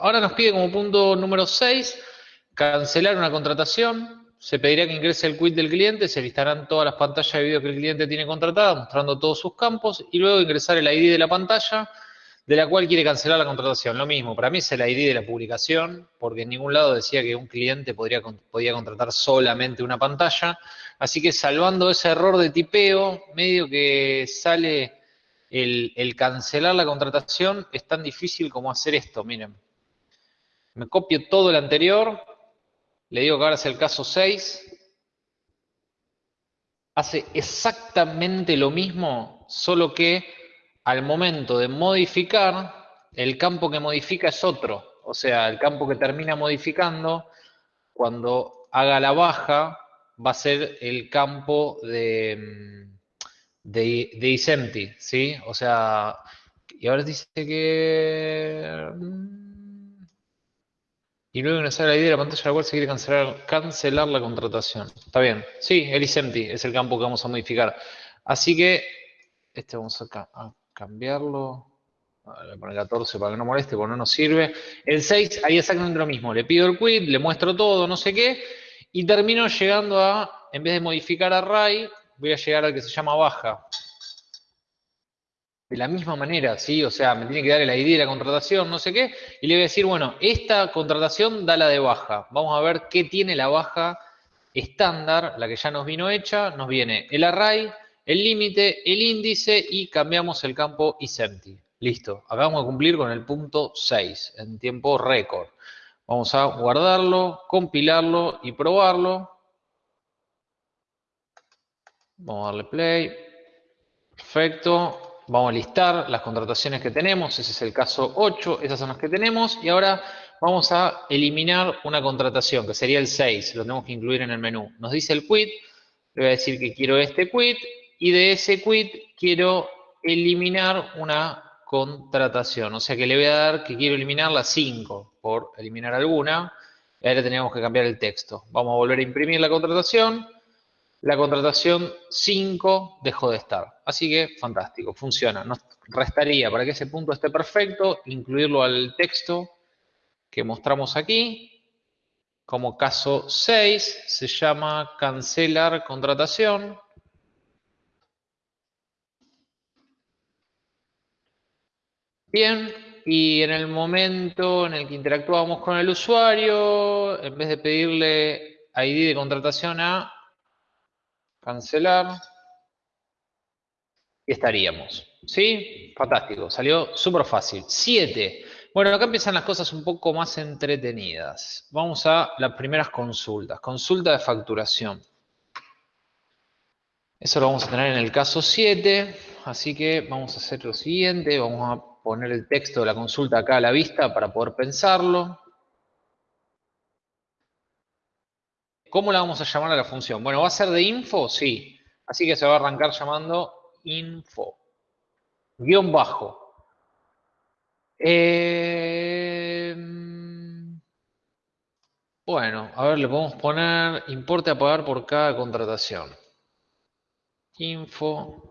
Ahora nos pide como punto número 6, cancelar una contratación. Se pedirá que ingrese el quit del cliente, se listarán todas las pantallas de video que el cliente tiene contratadas, mostrando todos sus campos, y luego ingresar el ID de la pantalla de la cual quiere cancelar la contratación. Lo mismo, para mí es el ID de la publicación, porque en ningún lado decía que un cliente podría, podía contratar solamente una pantalla. Así que salvando ese error de tipeo, medio que sale el, el cancelar la contratación, es tan difícil como hacer esto, miren. Me copio todo el anterior, le digo que ahora es el caso 6, hace exactamente lo mismo, solo que al momento de modificar, el campo que modifica es otro. O sea, el campo que termina modificando, cuando haga la baja, va a ser el campo de, de, de isempty, ¿sí? O sea, y ahora dice que... Y luego ingresar la idea de la pantalla la cual se quiere cancelar, cancelar la contratación. Está bien. Sí, el isempty es el campo que vamos a modificar. Así que, este vamos a, a cambiarlo. Le poner 14 para que no moleste, porque no nos sirve. El 6, ahí exactamente lo mismo. Le pido el quit, le muestro todo, no sé qué, y termino llegando a, en vez de modificar array, voy a llegar al que se llama baja. De la misma manera, ¿sí? O sea, me tiene que dar el ID de la contratación, no sé qué, y le voy a decir, bueno, esta contratación da la de baja. Vamos a ver qué tiene la baja estándar, la que ya nos vino hecha. Nos viene el array, el límite, el índice y cambiamos el campo isempty. Listo, acabamos de cumplir con el punto 6 en tiempo récord. Vamos a guardarlo, compilarlo y probarlo. Vamos a darle play. Perfecto. Vamos a listar las contrataciones que tenemos. Ese es el caso 8. Esas son las que tenemos. Y ahora vamos a eliminar una contratación, que sería el 6. Lo tenemos que incluir en el menú. Nos dice el quit. Le voy a decir que quiero este quit y de ese quit quiero eliminar una contratación. O sea que le voy a dar que quiero eliminar la 5 por eliminar alguna. Y ahora tenemos que cambiar el texto. Vamos a volver a imprimir la contratación. La contratación 5 dejó de estar. Así que fantástico, funciona. Nos restaría para que ese punto esté perfecto, incluirlo al texto que mostramos aquí. Como caso 6 se llama cancelar contratación. Bien, y en el momento en el que interactuamos con el usuario, en vez de pedirle ID de contratación a cancelar, y estaríamos. ¿Sí? Fantástico, salió súper fácil. 7. Bueno, acá empiezan las cosas un poco más entretenidas. Vamos a las primeras consultas. Consulta de facturación. Eso lo vamos a tener en el caso 7. Así que vamos a hacer lo siguiente. Vamos a poner el texto de la consulta acá a la vista para poder pensarlo. ¿Cómo la vamos a llamar a la función? Bueno, ¿va a ser de info? Sí. Así que se va a arrancar llamando info. Guión bajo. Eh, bueno, a ver, le podemos poner importe a pagar por cada contratación. Info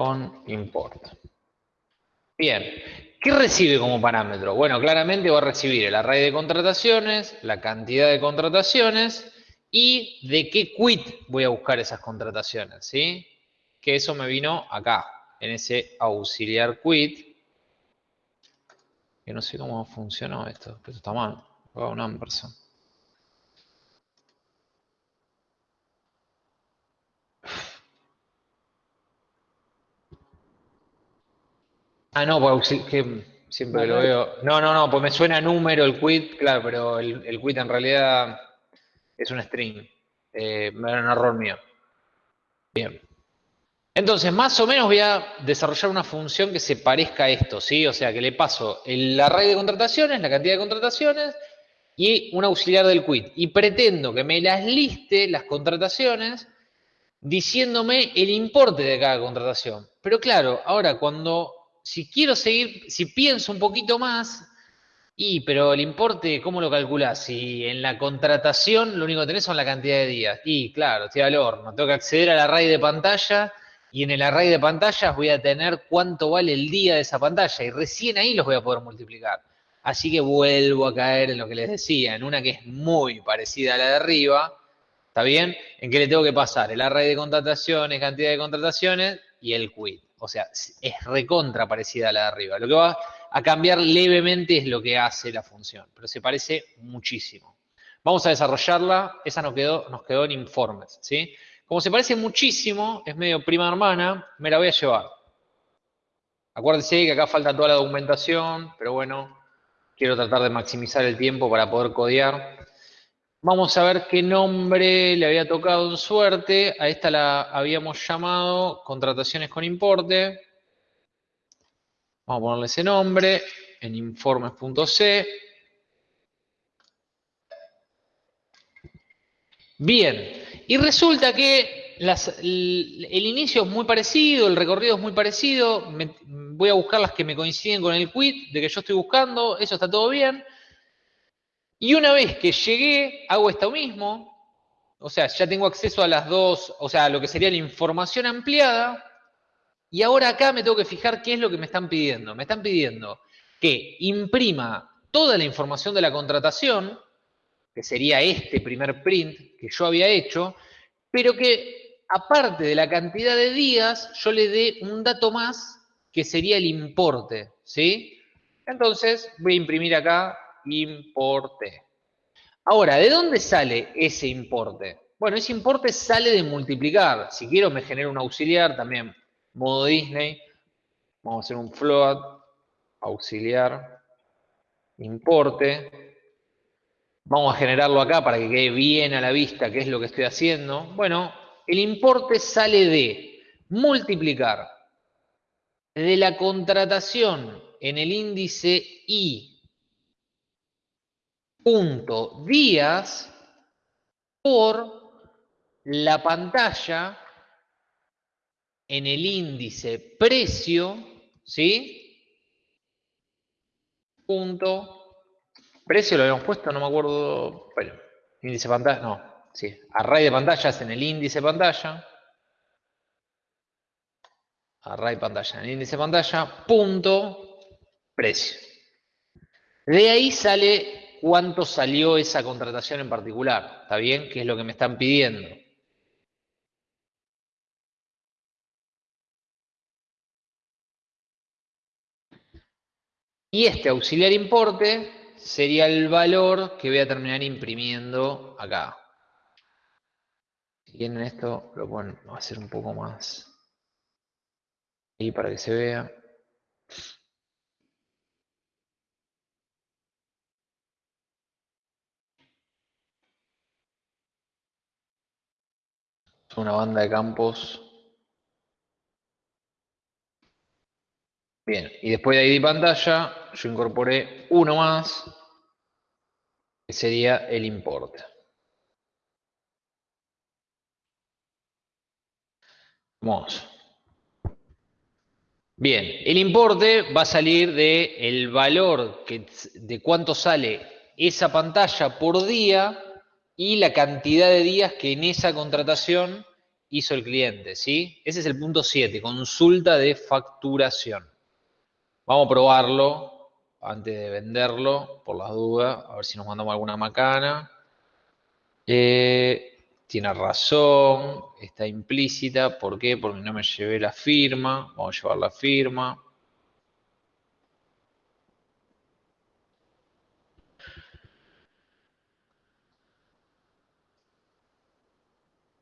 con import. Bien, ¿qué recibe como parámetro? Bueno, claramente va a recibir el array de contrataciones, la cantidad de contrataciones y de qué quit voy a buscar esas contrataciones, ¿sí? Que eso me vino acá, en ese auxiliar quit. Que no sé cómo funcionó esto, esto está mal. un. Ah, no, pues que siempre lo veo. No, no, no, pues me suena número el quit, claro, pero el, el quit en realidad es un string. Eh, era un error mío. Bien. Entonces, más o menos voy a desarrollar una función que se parezca a esto, ¿sí? O sea, que le paso el array de contrataciones, la cantidad de contrataciones y un auxiliar del quit. Y pretendo que me las liste las contrataciones diciéndome el importe de cada contratación. Pero claro, ahora cuando si quiero seguir, si pienso un poquito más Y, pero el importe, ¿cómo lo calculás? Si en la contratación lo único que tenés son la cantidad de días. Y claro, estoy al horno, tengo que acceder al array de pantalla y en el array de pantallas voy a tener cuánto vale el día de esa pantalla y recién ahí los voy a poder multiplicar. Así que vuelvo a caer en lo que les decía, en una que es muy parecida a la de arriba, ¿está bien? En que le tengo que pasar el array de contrataciones, cantidad de contrataciones y el quit. O sea, es recontra parecida a la de arriba. Lo que va a cambiar levemente es lo que hace la función, pero se parece muchísimo. Vamos a desarrollarla, esa nos quedó, nos quedó en informes, ¿sí? Como se parece muchísimo, es medio prima hermana, me la voy a llevar. Acuérdense que acá falta toda la documentación, pero bueno, quiero tratar de maximizar el tiempo para poder codear. Vamos a ver qué nombre le había tocado en suerte. A esta la habíamos llamado contrataciones con importe. Vamos a ponerle ese nombre en informes.c. Bien, y resulta que el, inicio es muy parecido, el recorrido es muy parecido. voy a buscar las que me coinciden con el quit de que yo estoy buscando, eso está todo bien. Y una vez que llegué, hago esto mismo. O sea, ya tengo acceso a las dos, o sea, a lo que sería la información ampliada. Y ahora acá me tengo que fijar qué es lo que me están pidiendo. Me están pidiendo que imprima toda la información de la contratación, que sería este primer print que yo había hecho, pero que aparte de la cantidad de días, yo le dé un dato más que sería el importe, ¿sí? Entonces voy a imprimir acá importe. Ahora, ¿de dónde sale ese importe? Bueno, ese importe sale de multiplicar. Si quiero me genero un auxiliar también, modo Disney. Vamos a hacer un float, auxiliar, importe. Vamos a generarlo acá para que quede bien a la vista qué es lo que estoy haciendo. Bueno, el importe sale de multiplicar de la contratación en el índice I punto días por la pantalla en el índice precio, ¿sí? Punto Precio lo habíamos puesto, no me acuerdo. Bueno, índice pantalla, no, sí. Array de pantallas en el índice pantalla. Array pantalla en el índice pantalla, punto, precio. De ahí sale cuánto salió esa contratación en particular. ¿Está bien? ¿Qué es lo que me están pidiendo? Y este auxiliar importe sería el valor que voy a terminar imprimiendo acá. Si quieren esto, lo pueden hacer un poco más ahí para que se vea. Una banda de campos. Bien, y después de ID pantalla, yo incorporé uno más, que sería el importe. Vamos. Bien, el importe va a salir de el valor que, de cuánto sale esa pantalla por día y la cantidad de días que en esa contratación hizo el cliente, ¿sí? Ese es el punto 7, consulta de facturación. Vamos a probarlo antes de venderlo, por las dudas, a ver si nos mandamos alguna macana. Eh, tiene razón, está implícita, ¿por qué? Porque no me llevé la firma, vamos a llevar la firma.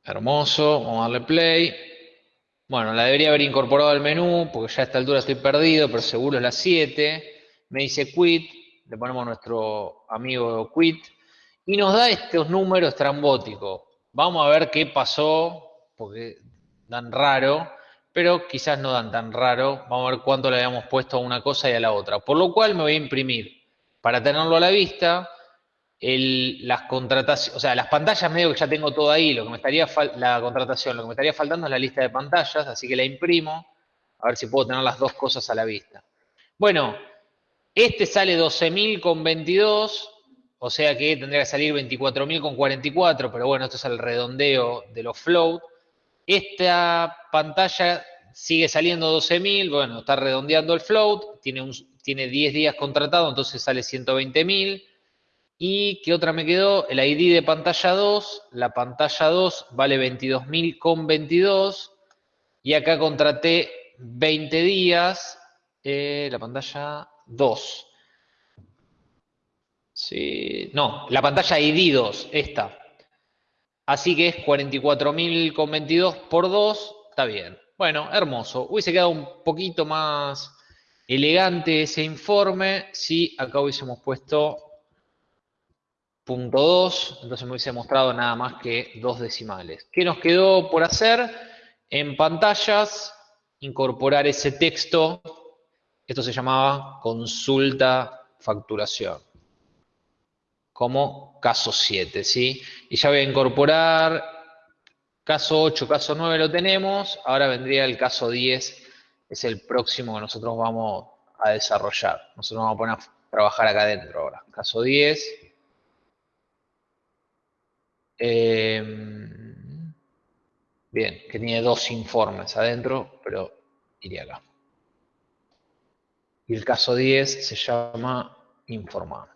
Hermoso, vamos a darle play. Bueno, la debería haber incorporado al menú, porque ya a esta altura estoy perdido, pero seguro es la 7 me dice quit, le ponemos nuestro amigo quit, y nos da estos números trambóticos. Vamos a ver qué pasó, porque dan raro, pero quizás no dan tan raro. Vamos a ver cuánto le habíamos puesto a una cosa y a la otra. Por lo cual me voy a imprimir, para tenerlo a la vista, las contrataciones, o sea, las pantallas medio que ya tengo todo ahí, lo que me estaría la contratación, lo que me estaría faltando es la lista de pantallas, así que la imprimo, a ver si puedo tener las dos cosas a la vista. Bueno, Este sale 12.000 con 22, o sea que tendría que salir 24.000 con 44, pero bueno, esto es el redondeo de los float. Esta pantalla sigue saliendo 12.000, bueno, está redondeando el float, tiene, tiene 10 días contratado, entonces sale 120.000. ¿Y qué otra me quedó? El ID de pantalla 2. La pantalla 2 vale 22.000 con 22. Y acá contraté 20 días. Eh, la pantalla 2. Sí, no, la pantalla ID 2, esta. Así que es 44.000 con 22 por 2. Está bien. Bueno, hermoso. Hubiese quedado un poquito más elegante ese informe si acá hubiésemos puesto punto 2, entonces me hubiese mostrado nada más que dos decimales. ¿Qué nos quedó por hacer? En pantallas, incorporar ese texto. Esto se llamaba consulta facturación. Como caso 7, ¿sí? Y ya voy a incorporar caso 8, caso 9 lo tenemos. Ahora vendría el caso 10, es el próximo que nosotros vamos a desarrollar. Nosotros vamos a poner a trabajar acá adentro ahora. Caso 10. Em, bien, que tiene dos informes adentro, pero iría acá. Y el caso 10 se llama informar.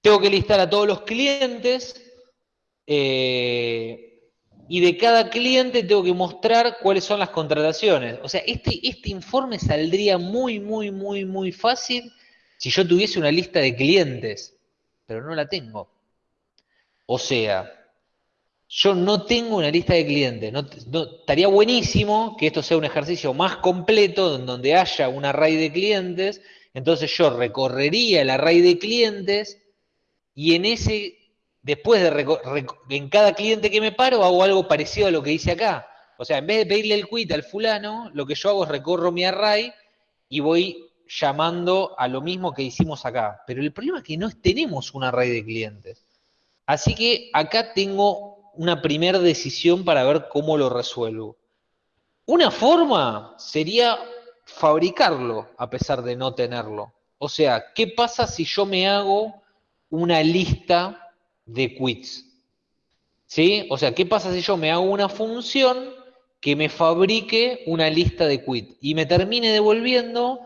Tengo que listar a todos los clientes eh, y de cada cliente tengo que mostrar cuáles son las contrataciones. O sea, este, este informe saldría muy, muy, muy, muy fácil si yo tuviese una lista de clientes, pero no la tengo. O sea, yo no tengo una lista de clientes. No, estaría buenísimo que esto sea un ejercicio más completo, donde haya un array de clientes. Entonces yo recorrería el array de clientes y en ese después de en cada cliente que me paro hago algo parecido a lo que hice acá. O sea, en vez de pedirle el quit al fulano, lo que yo hago es recorro mi array y voy llamando a lo mismo que hicimos acá. Pero el problema es que no tenemos un array de clientes. Así que acá tengo una primera decisión para ver cómo lo resuelvo. Una forma sería fabricarlo a pesar de no tenerlo. O sea, ¿qué pasa si yo me hago una lista de quits. ¿Sí? O sea, ¿qué pasa si yo me hago una función que me fabrique una lista de quits y me termine devolviendo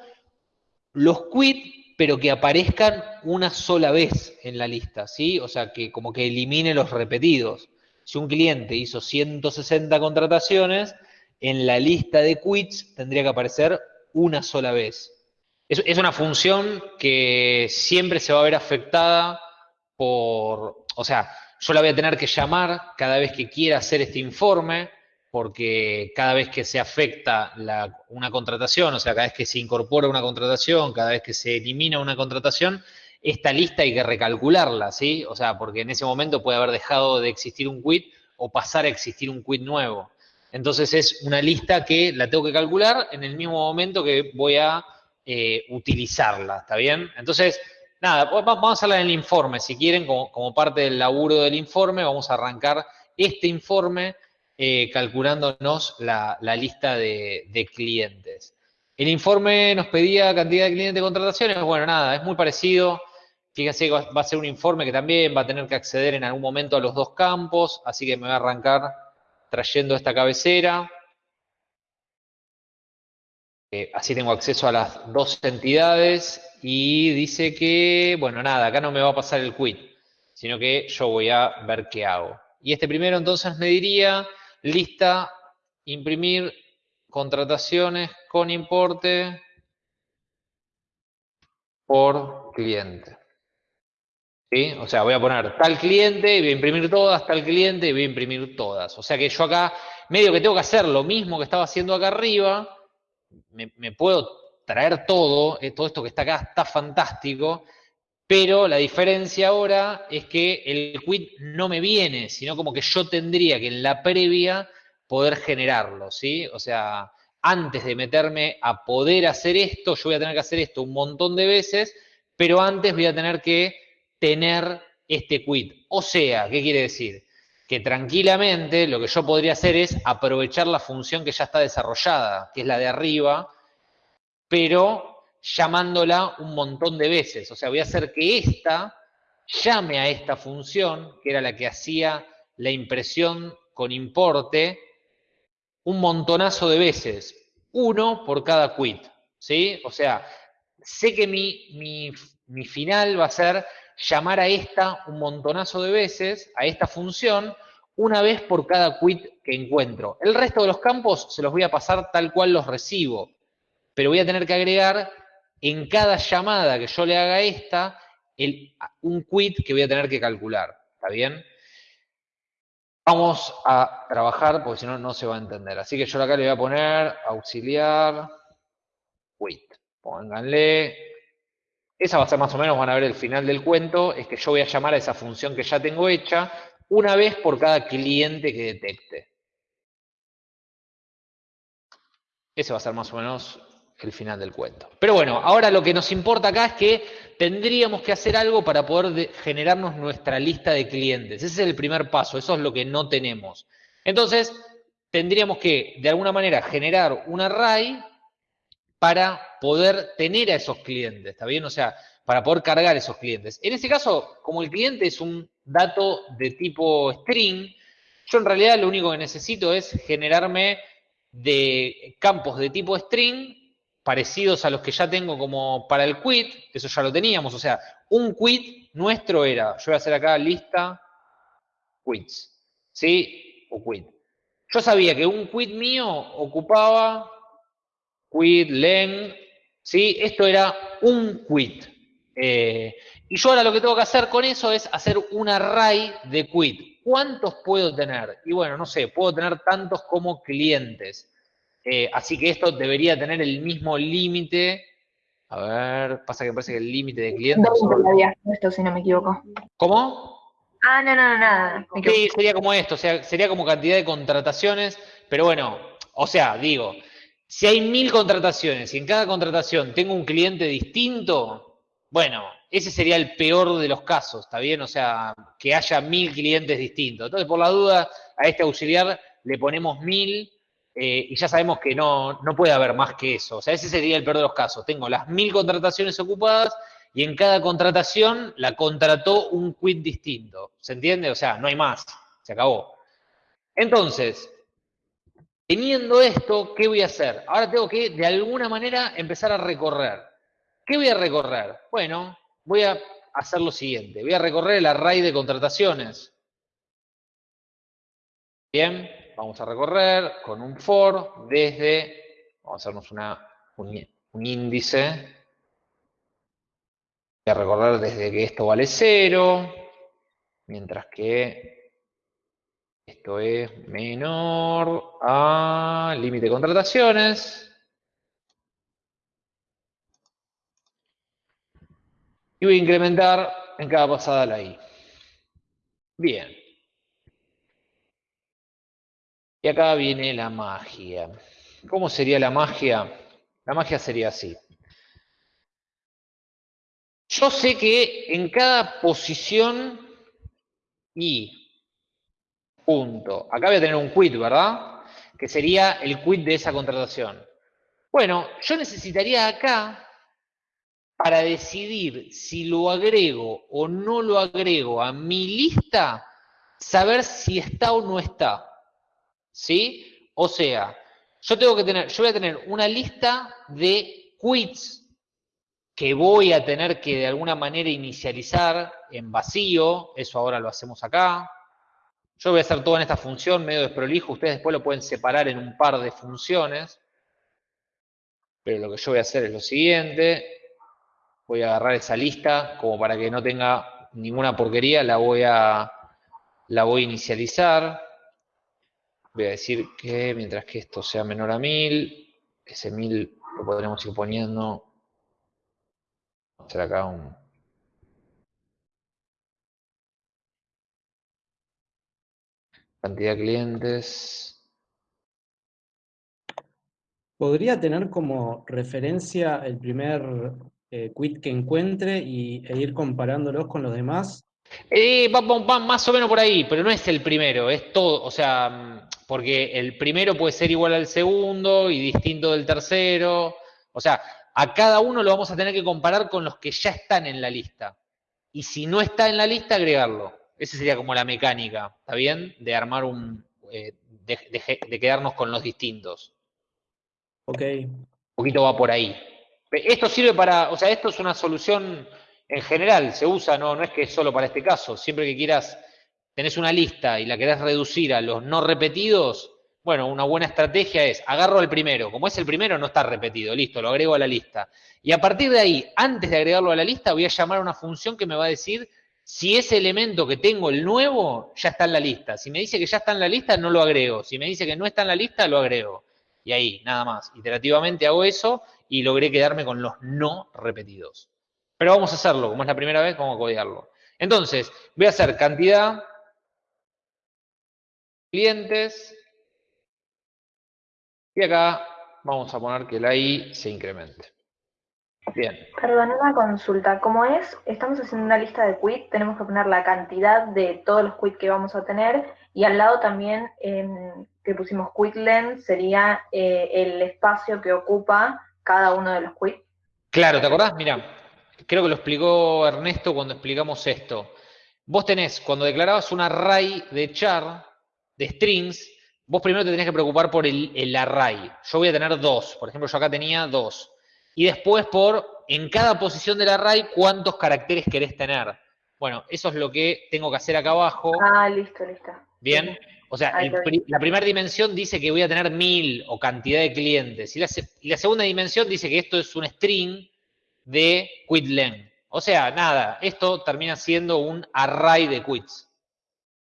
los quits, pero que aparezcan una sola vez en la lista, ¿sí? O sea, que como que elimine los repetidos. Si un cliente hizo 160 contrataciones, en la lista de quits tendría que aparecer una sola vez. Es, una función que siempre se va a ver afectada por, o sea, yo la voy a tener que llamar cada vez que quiera hacer este informe, porque cada vez que se afecta una contratación, o sea, cada vez que se incorpora una contratación, cada vez que se elimina una contratación, esta lista hay que recalcularla, ¿sí? O sea, porque en ese momento puede haber dejado de existir un quit o pasar a existir un quit nuevo. Entonces es una lista que la tengo que calcular en el mismo momento que voy a eh, utilizarla, ¿está bien? Entonces, Nada, vamos a hacerla en el informe, si quieren, como, parte del laburo del informe, vamos a arrancar este informe eh, calculándonos la, lista de, clientes. El informe nos pedía cantidad de clientes de contrataciones, bueno, nada, es muy parecido. Fíjense que va, a ser un informe que también va a tener que acceder en algún momento a los dos campos, así que me voy a arrancar trayendo esta cabecera. Eh, así tengo acceso a las dos entidades y dice que, bueno, nada, acá no me va a pasar el quit, sino que yo voy a ver qué hago. Y este primero entonces me diría, lista, imprimir contrataciones con importe por cliente. ¿Sí? O sea, voy a poner tal cliente, y voy a imprimir todas, tal cliente, y voy a imprimir todas. O sea que yo acá, medio que tengo que hacer lo mismo que estaba haciendo acá arriba, me, puedo traer todo, eh, todo esto que está acá está fantástico, pero la diferencia ahora es que el quit no me viene, sino como que yo tendría que en la previa poder generarlo, ¿sí? O sea, antes de meterme a poder hacer esto, yo voy a tener que hacer esto un montón de veces, pero antes voy a tener que tener este quit. O sea, ¿qué quiere decir? Que tranquilamente lo que yo podría hacer es aprovechar la función que ya está desarrollada, que es la de arriba, pero llamándola un montón de veces. O sea, voy a hacer que esta llame a esta función, que era la que hacía la impresión con importe, un montonazo de veces, uno por cada quit, ¿sí? O sea, sé que mi, mi final va a ser llamar a esta un montonazo de veces, a esta función, una vez por cada quit que encuentro. El resto de los campos se los voy a pasar tal cual los recibo, pero voy a tener que agregar en cada llamada que yo le haga a esta el, un quit que voy a tener que calcular. ¿Está bien? Vamos a trabajar porque si no, no se va a entender. Así que yo acá le voy a poner auxiliar quit. Pónganle esa va a ser más o menos, van a ver el final del cuento, es que yo voy a llamar a esa función que ya tengo hecha una vez por cada cliente que detecte. Ese va a ser más o menos el final del cuento. Pero bueno, ahora lo que nos importa acá es que tendríamos que hacer algo para poder generarnos nuestra lista de clientes. Ese es el primer paso, eso es lo que no tenemos. Entonces, tendríamos que, de alguna manera, generar un array para poder tener a esos clientes, ¿está bien? O sea, para poder cargar esos clientes. En este caso, como el cliente es un dato de tipo string, yo en realidad lo único que necesito es generarme de campos de tipo string parecidos a los que ya tengo como para el quit, eso ya lo teníamos, o sea, un quit nuestro era, yo voy a hacer acá lista quits, ¿sí? O quit. Yo sabía que un quit mío ocupaba quit, len, ¿sí? Esto era un quit. Eh, y yo ahora lo que tengo que hacer con eso es hacer un array de quit. ¿Cuántos puedo tener? Y bueno, no sé, puedo tener tantos como clientes. Eh, así que esto debería tener el mismo límite. A ver, pasa que parece que el límite de clientes... esto, si no me equivoco. ¿Cómo? Ah, no, no, no, nada. Sí, sería como esto, o sea, sería como cantidad de contrataciones, pero bueno, o sea, digo, si hay mil contrataciones y en cada contratación tengo un cliente distinto, bueno, ese sería el peor de los casos, ¿está bien? O sea, que haya mil clientes distintos. Entonces, por la duda, a este auxiliar le ponemos mil eh, y ya sabemos que no, no puede haber más que eso. O sea, ese sería el peor de los casos. Tengo las mil contrataciones ocupadas y en cada contratación la contrató un quit distinto. ¿Se entiende? O sea, no hay más. Se acabó. Entonces, Teniendo esto, ¿qué voy a hacer? Ahora tengo que, de alguna manera, empezar a recorrer. ¿Qué voy a recorrer? Bueno, voy a hacer lo siguiente. Voy a recorrer el array de contrataciones. Bien, vamos a recorrer con un for desde, vamos a hacernos una, un, un índice. Voy a recorrer desde que esto vale 0, mientras que esto es menor a límite de contrataciones. Y voy a incrementar en cada pasada la I. Bien. Y acá viene la magia. ¿Cómo sería la magia? La magia sería así. Yo sé que en cada posición I punto. Acá voy a tener un quit, ¿verdad? Que sería el quit de esa contratación. Bueno, yo necesitaría acá, para decidir si lo agrego o no lo agrego a mi lista, saber si está o no está. ¿Sí? O sea, yo tengo que tener, yo voy a tener una lista de quits que voy a tener que de alguna manera inicializar en vacío, eso ahora lo hacemos acá, yo voy a hacer todo en esta función medio desprolijo, ustedes después lo pueden separar en un par de funciones, pero lo que yo voy a hacer es lo siguiente, voy a agarrar esa lista como para que no tenga ninguna porquería, la voy a, la voy a inicializar, voy a decir que mientras que esto sea menor a 1000, ese 1000 lo podremos ir poniendo, vamos a hacer acá un Cantidad de clientes. ¿Podría tener como referencia el primer eh, quit que encuentre y, e ir comparándolos con los demás Eh, va, va- va más o menos por ahí, pero no es el primero, es todo, o sea, porque el primero puede ser igual al segundo y distinto del tercero. O sea, a cada uno lo vamos a tener que comparar con los que ya están en la lista. Y si no está en la lista, agregarlo. Esa sería como la mecánica, ¿está bien? De armar un, eh, de, de- de quedarnos con los distintos. Ok. Un poquito va por ahí. Esto sirve para, o sea, esto es una solución en general, se usa, no, no es que es solo para este caso. Siempre que quieras, tenés una lista y la querés reducir a los no repetidos, bueno, una buena estrategia es, agarro el primero, como es el primero, no está repetido, listo, lo agrego a la lista. Y a partir de ahí, antes de agregarlo a la lista, voy a llamar a una función que me va a decir si ese elemento que tengo, el nuevo, ya está en la lista. Si me dice que ya está en la lista, no lo agrego. Si me dice que no está en la lista, lo agrego. Y ahí, nada más. Iterativamente hago eso y logré quedarme con los no repetidos. Pero vamos a hacerlo, como es la primera vez, vamos a codearlo. Entonces, voy a hacer cantidad, clientes, y acá vamos a poner que la i se incremente. Bien, Perdón, una consulta. Como es, estamos haciendo una lista de quit, tenemos que poner la cantidad de todos los quit que vamos a tener y al lado también que pusimos quit length sería eh, el espacio que ocupa cada uno de los quit. claro, ¿te acordás? Mira, creo que lo explicó Ernesto cuando explicamos esto. Vos tenés, cuando declarabas un array de char, de strings, vos primero te tenés que preocupar por el, el array. Yo voy a tener dos, por ejemplo, yo acá tenía dos. Y después por, en cada posición del array, cuántos caracteres querés tener. Bueno, eso es lo que tengo que hacer acá abajo. Ah, listo, listo. Bien, o sea, el la primera dimensión dice que voy a tener mil o cantidad de clientes. Y la, se- y la segunda dimensión dice que esto es un string de quit length. O sea, nada, esto termina siendo un array de quits,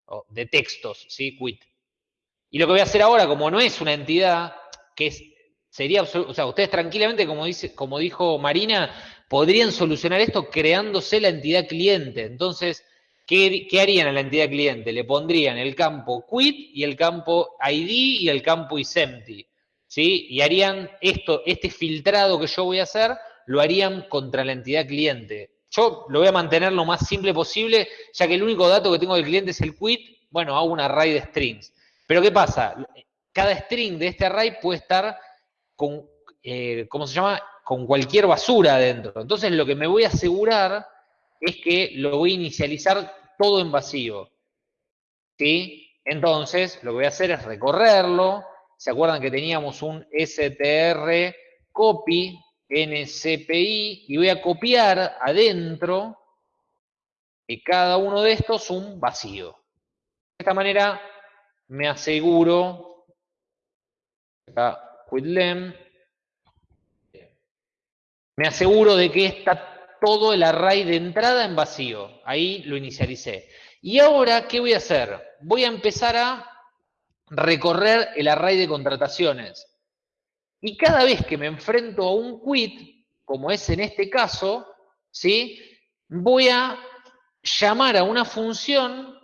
o de textos, ¿sí? Quit. Y lo que voy a hacer ahora, como no es una entidad, que es, sería, o sea, ustedes tranquilamente, como, dice, como dijo Marina, podrían solucionar esto creándose la entidad cliente. Entonces, ¿qué, qué harían a la entidad cliente? Le pondrían el campo quit y el campo ID y el campo isempty. ¿Sí? Y harían esto, este filtrado que yo voy a hacer, lo harían contra la entidad cliente. Yo lo voy a mantener lo más simple posible, ya que el único dato que tengo del cliente es el quit. Bueno, hago un array de strings. Pero ¿qué pasa? Cada string de este array puede estar con, eh, ¿cómo se llama? Con cualquier basura adentro. Entonces lo que me voy a asegurar es que lo voy a inicializar todo en vacío. ¿Sí? Entonces lo que voy a hacer es recorrerlo. ¿Se acuerdan que teníamos un str copy ncpi y voy a copiar adentro de cada uno de estos un vacío? De esta manera me aseguro, quitLem, me aseguro de que está todo el array de entrada en vacío. Ahí lo inicialicé. Y ahora, ¿qué voy a hacer? Voy a empezar a recorrer el array de contrataciones. Y cada vez que me enfrento a un quit, como es en este caso, ¿sí? voy a llamar a una función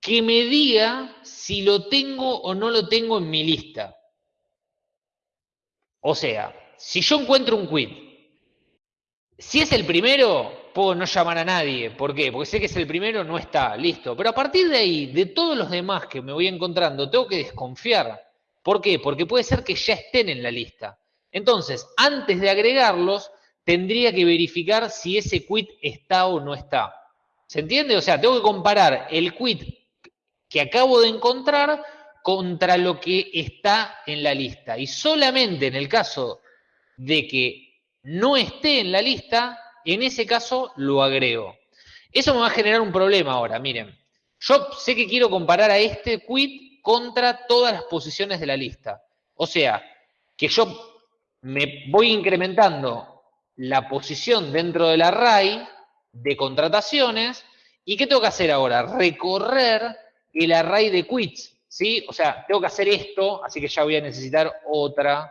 que me diga si lo tengo o no lo tengo en mi lista. O sea, si yo encuentro un quit, si es el primero, puedo no llamar a nadie. ¿Por qué? Porque sé que es el primero, no está, listo. Pero a partir de ahí, de todos los demás que me voy encontrando, tengo que desconfiar. ¿Por qué? Porque puede ser que ya estén en la lista. Entonces, antes de agregarlos, tendría que verificar si ese quit está o no está. ¿Se entiende? O sea, tengo que comparar el quit que acabo de encontrar contra lo que está en la lista. Y solamente en el caso de que no esté en la lista, en ese caso lo agrego. Eso me va a generar un problema ahora, miren. Yo sé que quiero comparar a este quit contra todas las posiciones de la lista. O sea, que yo me voy incrementando la posición dentro del array de contrataciones. ¿Y qué tengo que hacer ahora? Recorrer el array de quits, ¿sí? O sea, tengo que hacer esto, así que ya voy a necesitar otra.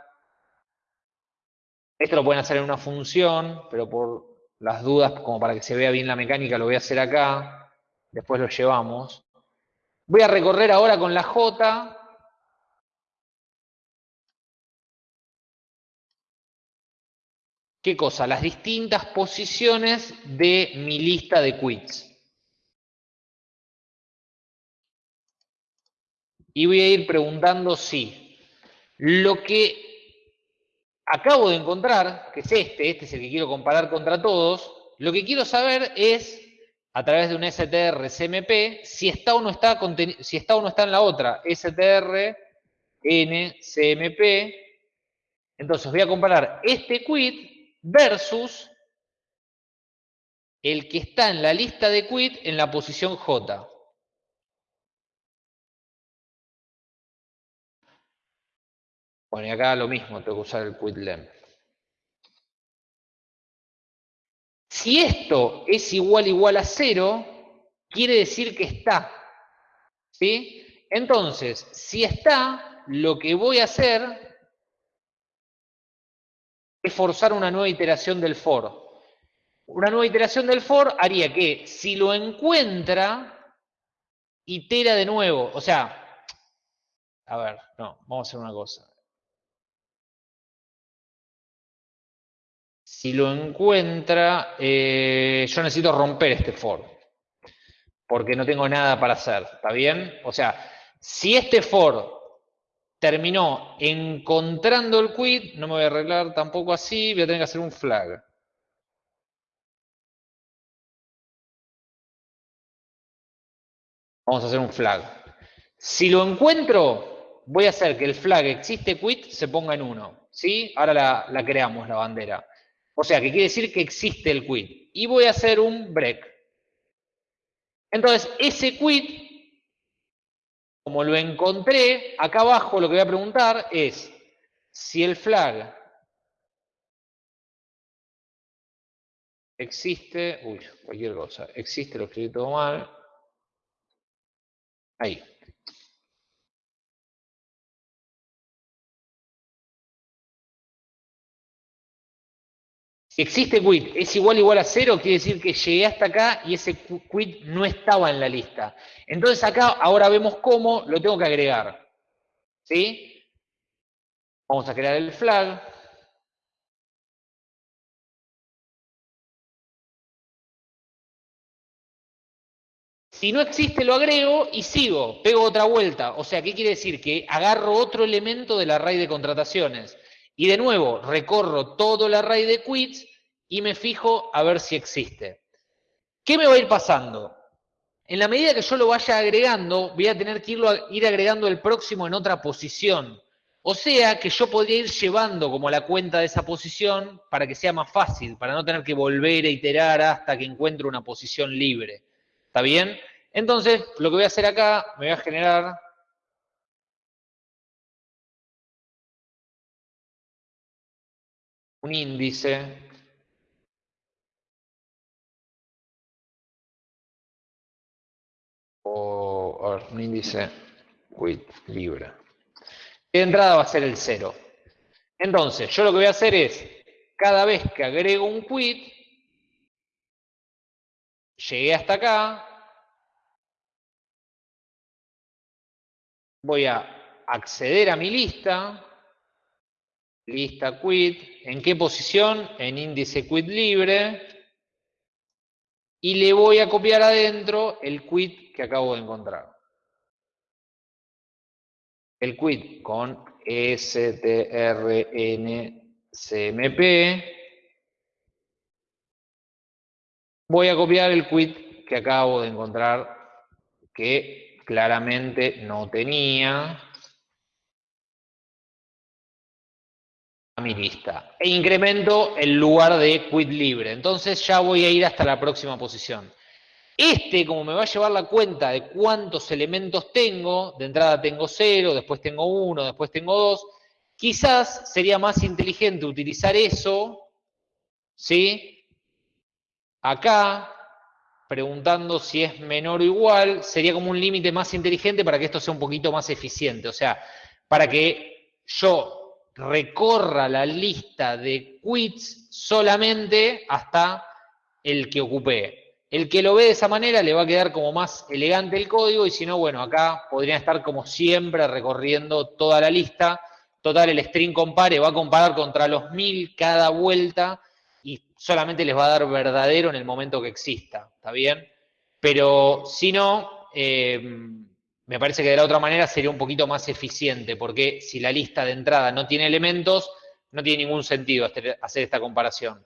Esto lo pueden hacer en una función, pero por las dudas, como para que se vea bien la mecánica, lo voy a hacer acá. Después lo llevamos. Voy a recorrer ahora con la J. ¿Qué cosa? Las distintas posiciones de mi lista de quits. Y voy a ir preguntando si lo que acabo de encontrar, que es este, este es el que quiero comparar contra todos, lo que quiero saber es, a través de un str cmp, si está o no está, si está, o no está en la otra, str n cmp. Entonces voy a comparar este quit versus el que está en la lista de quit en la posición J. Bueno, y acá lo mismo, tengo que usar el quit length. Si esto es igual igual a cero, quiere decir que está. ¿Sí? Entonces, si está, lo que voy a hacer es forzar una nueva iteración del for. Una nueva iteración del for haría que si lo encuentra, itera de nuevo. O sea, a ver, no, vamos a hacer una cosa. Si lo encuentra, eh, yo necesito romper este for, porque no tengo nada para hacer, ¿está bien? O sea, si este for terminó encontrando el quit, no me voy a arreglar tampoco así, voy a tener que hacer un flag. Vamos a hacer un flag. Si lo encuentro, voy a hacer que el flag existe quit se ponga en 1. ¿Sí? Ahora la creamos, la bandera. O sea, que quiere decir que existe el quit. Y voy a hacer un break. Entonces, ese quit, como lo encontré, acá abajo lo que voy a preguntar es si el flag existe, uy, cualquier cosa, existe, lo escribí todo mal, ahí. Existe quit es igual igual a cero, quiere decir que llegué hasta acá y ese quit no estaba en la lista. Entonces acá ahora vemos cómo lo tengo que agregar. ¿Sí? Vamos a crear el flag. Si no existe, lo agrego y sigo, pego otra vuelta. O sea, ¿qué quiere decir? Que agarro otro elemento del array de contrataciones. Y de nuevo, recorro todo el array de quits y me fijo a ver si existe. ¿Qué me va a ir pasando? En la medida que yo lo vaya agregando, voy a tener que ir agregando el próximo en otra posición. O sea que yo podría ir llevando como la cuenta de esa posición para que sea más fácil, para no tener que volver a iterar hasta que encuentre una posición libre. ¿Está bien? Entonces, lo que voy a hacer acá, me voy a generar un índice o a ver, un índice quit libre. De entrada va a ser el 0. Entonces, yo lo que voy a hacer es, cada vez que agrego un quit, llegué hasta acá, voy a acceder a mi lista, lista quit, ¿en qué posición? En índice quit libre, y le voy a copiar adentro el quit que acabo de encontrar. El quit con strncmp. Voy a copiar el quit que acabo de encontrar que claramente no tenía. A mi lista. E incremento el lugar de quit libre. Entonces ya voy a ir hasta la próxima posición. Este, como me va a llevar la cuenta de cuántos elementos tengo, de entrada tengo 0, después tengo 1, después tengo 2, quizás sería más inteligente utilizar eso, ¿sí? Acá, preguntando si es menor o igual, sería como un límite más inteligente para que esto sea un poquito más eficiente. O sea, para que yo recorra la lista de quits solamente hasta el que ocupé. El que lo ve de esa manera le va a quedar como más elegante el código y si no, bueno, acá podría estar como siempre recorriendo toda la lista. Total, el string compare va a comparar contra los mil cada vuelta y solamente les va a dar verdadero en el momento que exista, ¿está bien? Pero si no, eh, me parece que de la otra manera sería un poquito más eficiente, porque si la lista de entrada no tiene elementos, no tiene ningún sentido hacer esta comparación.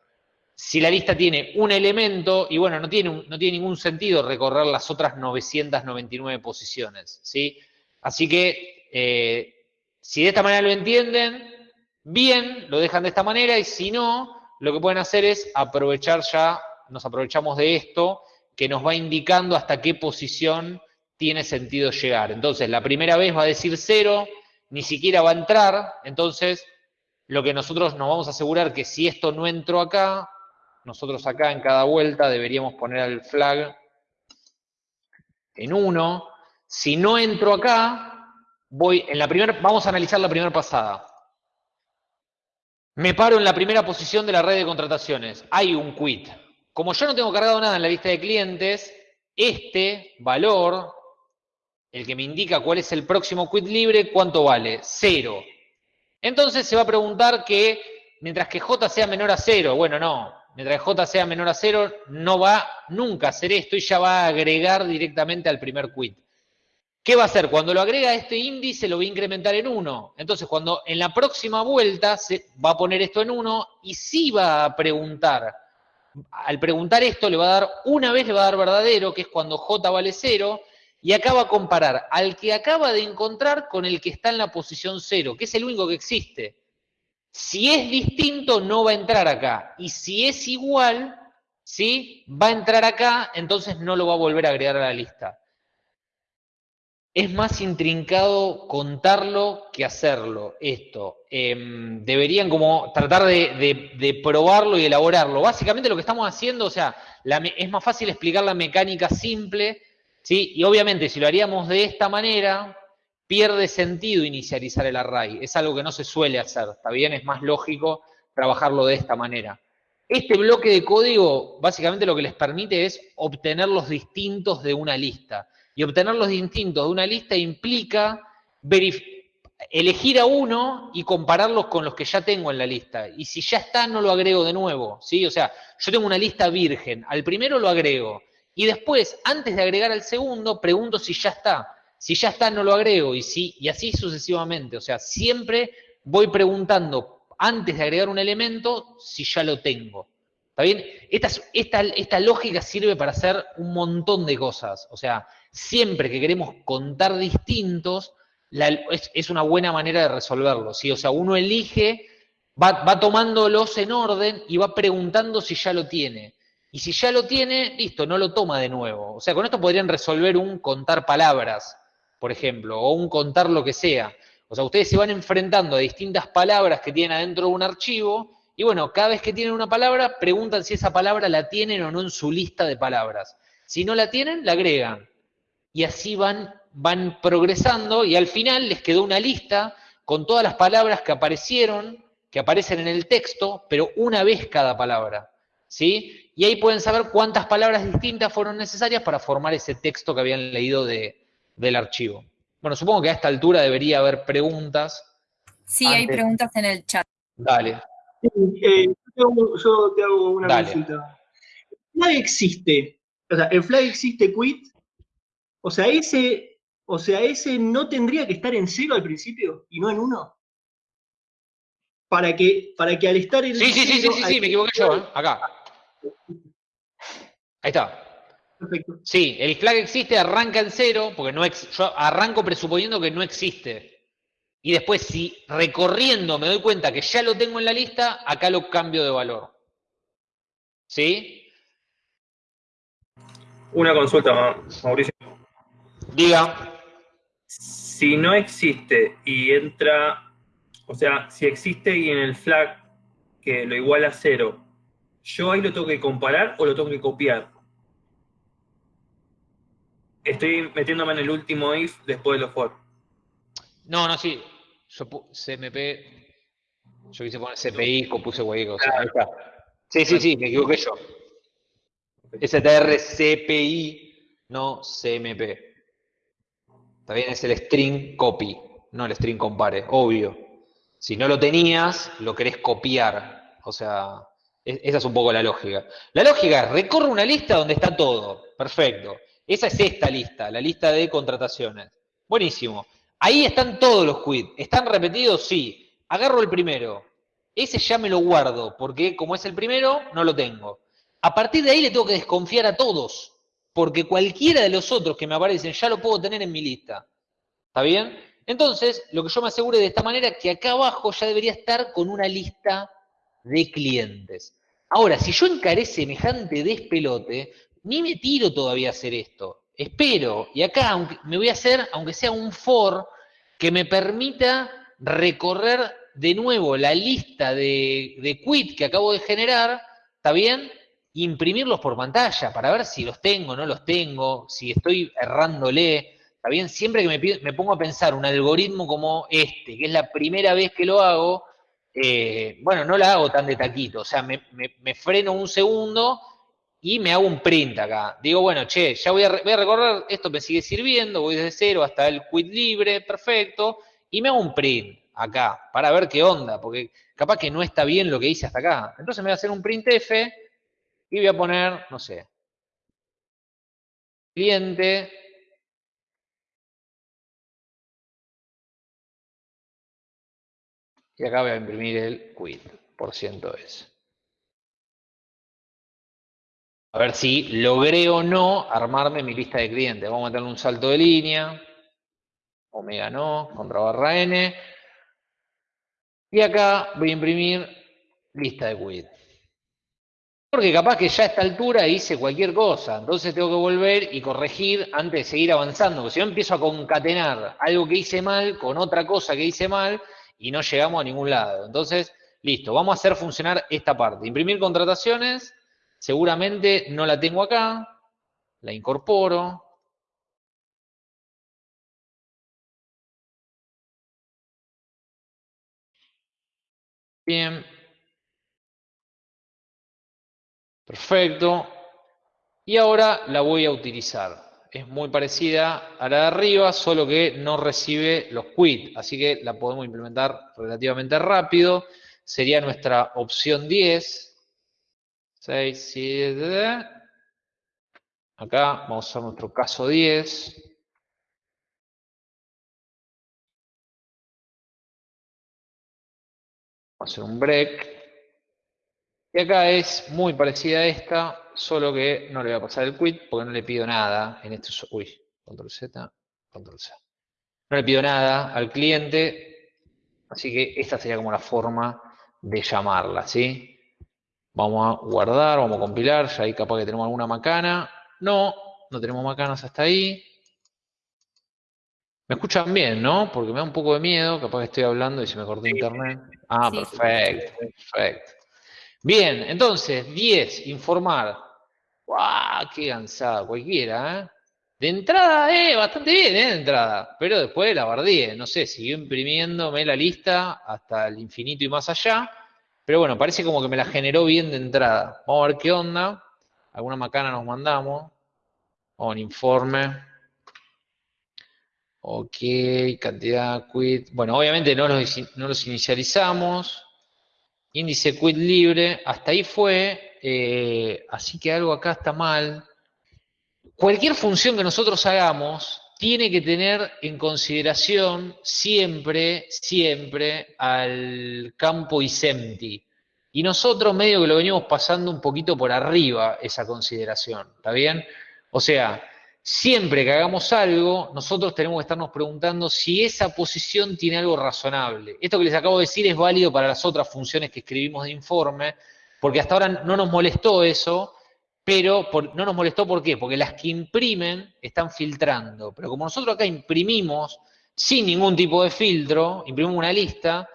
Si la lista tiene un elemento, y bueno, no tiene, no tiene ningún sentido recorrer las otras 999 posiciones, ¿sí? Así que, eh, si de esta manera lo entienden, bien, lo dejan de esta manera, y si no, lo que pueden hacer es aprovechar ya, nos aprovechamos de esto, que nos va indicando hasta qué posición tiene sentido llegar. Entonces, la primera vez va a decir cero, ni siquiera va a entrar, entonces lo que nosotros nos vamos a asegurar que si esto no entró acá, nosotros acá en cada vuelta deberíamos poner el flag en 1. Si no entro acá, voy en la primera, vamos a analizar la primera pasada. Me paro en la primera posición de la red de contrataciones. Hay un quit. Como yo no tengo cargado nada en la lista de clientes, este valor el que me indica cuál es el próximo quit libre, ¿cuánto vale? Cero. Entonces se va a preguntar que mientras que J sea menor a cero, bueno, no, mientras que J sea menor a cero, no va nunca a hacer esto y ya va a agregar directamente al primer quit. ¿Qué va a hacer? Cuando lo agrega a este índice lo va a incrementar en 1. Entonces, cuando en la próxima vuelta se va a poner esto en 1 y sí va a preguntar. Al preguntar esto le va a dar, una vez le va a dar verdadero, que es cuando J vale 0, y acá va a comparar al que acaba de encontrar con el que está en la posición cero, que es el único que existe. Si es distinto, no va a entrar acá. Y si es igual, ¿sí? Va a entrar acá, entonces no lo va a volver a agregar a la lista. Es más intrincado contarlo que hacerlo, esto. Em, deberían como tratar de, probarlo y elaborarlo. Básicamente lo que estamos haciendo, o sea, es más fácil explicar la mecánica simple ¿sí? Y obviamente si lo haríamos de esta manera, pierde sentido inicializar el array. Es algo que no se suele hacer, ¿está bien? Es más lógico trabajarlo de esta manera. Este bloque de código básicamente lo que les permite es obtener los distintos de una lista. Y obtener los distintos de una lista implica elegir a uno y compararlos con los que ya tengo en la lista. Y si ya está, no lo agrego de nuevo. ¿sí? O sea, yo tengo una lista virgen. Al primero lo agrego. Y después, antes de agregar al segundo, pregunto si ya está. Si ya está, no lo agrego y, si, y así sucesivamente. O sea, siempre voy preguntando antes de agregar un elemento si ya lo tengo. ¿Está bien? Esta, lógica sirve para hacer un montón de cosas. O sea, siempre que queremos contar distintos, es, una buena manera de resolverlo. ¿sí? O sea, uno elige, va, va tomándolos en orden y va preguntando si ya lo tiene. Y si ya lo tiene, listo, no lo toma de nuevo. O sea, con esto podrían resolver un contar palabras, por ejemplo, o un contar lo que sea. O sea, ustedes se van enfrentando a distintas palabras que tienen adentro de un archivo y bueno, cada vez que tienen una palabra, preguntan si esa palabra la tienen o no en su lista de palabras. Si no la tienen, la agregan. Y así van, van progresando y al final les quedó una lista con todas las palabras que aparecieron, que aparecen en el texto, pero una vez cada palabra. ¿Sí? y ahí pueden saber cuántas palabras distintas fueron necesarias para formar ese texto que habían leído del archivo. Bueno, supongo que a esta altura debería haber preguntas. Sí, hay preguntas en el chat. Dale. Eh, yo, te hago una consulta. ¿El flag existe? O sea, ¿el flag existe quit? O sea, ese, o sea, ese no tendría que estar en cero al principio y no en uno. Para que, para que al estar en Sí, sí, sí, sí, sí, me equivoqué yo, ¿eh? acá. Ahí está. Perfecto. Sí, el flag existe, arranca en cero, porque no yo arranco presuponiendo que no existe. Y después, si recorriendo me doy cuenta que ya lo tengo en la lista, acá lo cambio de valor. ¿Sí? Una consulta, Mauricio. Diga. Si no existe y entra, o sea, si existe y en el flag que lo iguala a cero, ¿Yo ahí lo tengo que comparar o lo tengo que copiar? Estoy metiéndome en el último if después de los for. No, no, sí. Yo CMP, yo quise poner CPI, puse hueco. ahí está. Sí, sí, sí, me equivoqué yo. STR CPI, no CMP. Está bien, es el string copy, no el string compare, obvio. Si no lo tenías, lo querés copiar. O sea, esa es un poco la lógica. La lógica es, recorre una lista donde está todo. Perfecto. Esa es esta lista, la lista de contrataciones. Buenísimo. Ahí están todos los quits. ¿Están repetidos? Sí. Agarro el primero. Ese ya me lo guardo, porque como es el primero, no lo tengo. A partir de ahí le tengo que desconfiar a todos, porque cualquiera de los otros que me aparecen ya lo puedo tener en mi lista. ¿Está bien? Entonces, lo que yo me asegure de esta manera es que acá abajo ya debería estar con una lista de clientes. Ahora, si yo encaré semejante despelote, ni me tiro todavía a hacer esto. Espero, y acá me voy a hacer, aunque sea un for, que me permita recorrer de nuevo la lista de, de quit que acabo de generar, ¿está bien? Imprimirlos por pantalla para ver si los tengo, no los tengo, si estoy errándole, ¿está bien? Siempre que me, pongo a pensar un algoritmo como este, que es la primera vez que lo hago, eh, bueno, no la hago tan de taquito, o sea, me, freno un segundo y me hago un print acá. Digo, bueno, che, ya voy a, voy a, recorrer, esto me sigue sirviendo, voy desde cero hasta el quit libre, perfecto, y me hago un print acá para ver qué onda, porque capaz que no está bien lo que hice hasta acá. Entonces me voy a hacer un printf y voy a poner, no sé, cliente Y acá voy a imprimir el quit, por ciento es. A ver si logré o no armarme mi lista de clientes. Vamos a meterle un salto de línea. Omega no, contra barra N. Y acá voy a imprimir lista de quit. Porque capaz que ya a esta altura hice cualquier cosa. Entonces tengo que volver y corregir antes de seguir avanzando. Porque si yo empiezo a concatenar algo que hice mal con otra cosa que hice mal, y no llegamos a ningún lado. Entonces, listo, vamos a hacer funcionar esta parte. Imprimir contrataciones, seguramente no la tengo acá, la incorporo. Bien. Perfecto. Y ahora la voy a utilizar es muy parecida a la de arriba, solo que no recibe los quit, así que la podemos implementar relativamente rápido. Sería nuestra opción 10. 6, 7, acá vamos a usar nuestro caso 10. Vamos a hacer un break. Y acá es muy parecida a esta, solo que no le voy a pasar el quit porque no le pido nada en este... Uy, control Z, control Z. No le pido nada al cliente, así que esta sería como la forma de llamarla, ¿sí? Vamos a guardar, vamos a compilar, ya ahí capaz que tenemos alguna macana. No, no tenemos macanas hasta ahí. Me escuchan bien, ¿no? Porque me da un poco de miedo, capaz que estoy hablando y se me cortó internet. Ah, perfecto, perfecto. Bien, entonces, 10, informar. ¡Guau! ¡Qué cansada! Cualquiera, ¿eh? De entrada, eh, bastante bien, ¿eh? De entrada. Pero después la bardíe, no sé, siguió imprimiéndome la lista hasta el infinito y más allá. Pero bueno, parece como que me la generó bien de entrada. Vamos a ver qué onda. Alguna macana nos mandamos. Vamos un informe. Ok, cantidad, quit. Bueno, obviamente no los, no los inicializamos índice quit libre, hasta ahí fue, eh, así que algo acá está mal. Cualquier función que nosotros hagamos tiene que tener en consideración siempre, siempre al campo isempty. Y nosotros medio que lo venimos pasando un poquito por arriba esa consideración, ¿está bien? O sea, siempre que hagamos algo, nosotros tenemos que estarnos preguntando si esa posición tiene algo razonable. Esto que les acabo de decir es válido para las otras funciones que escribimos de informe, porque hasta ahora no nos molestó eso, pero no nos molestó ¿por qué? Porque las que imprimen están filtrando. Pero como nosotros acá imprimimos sin ningún tipo de filtro, imprimimos una lista,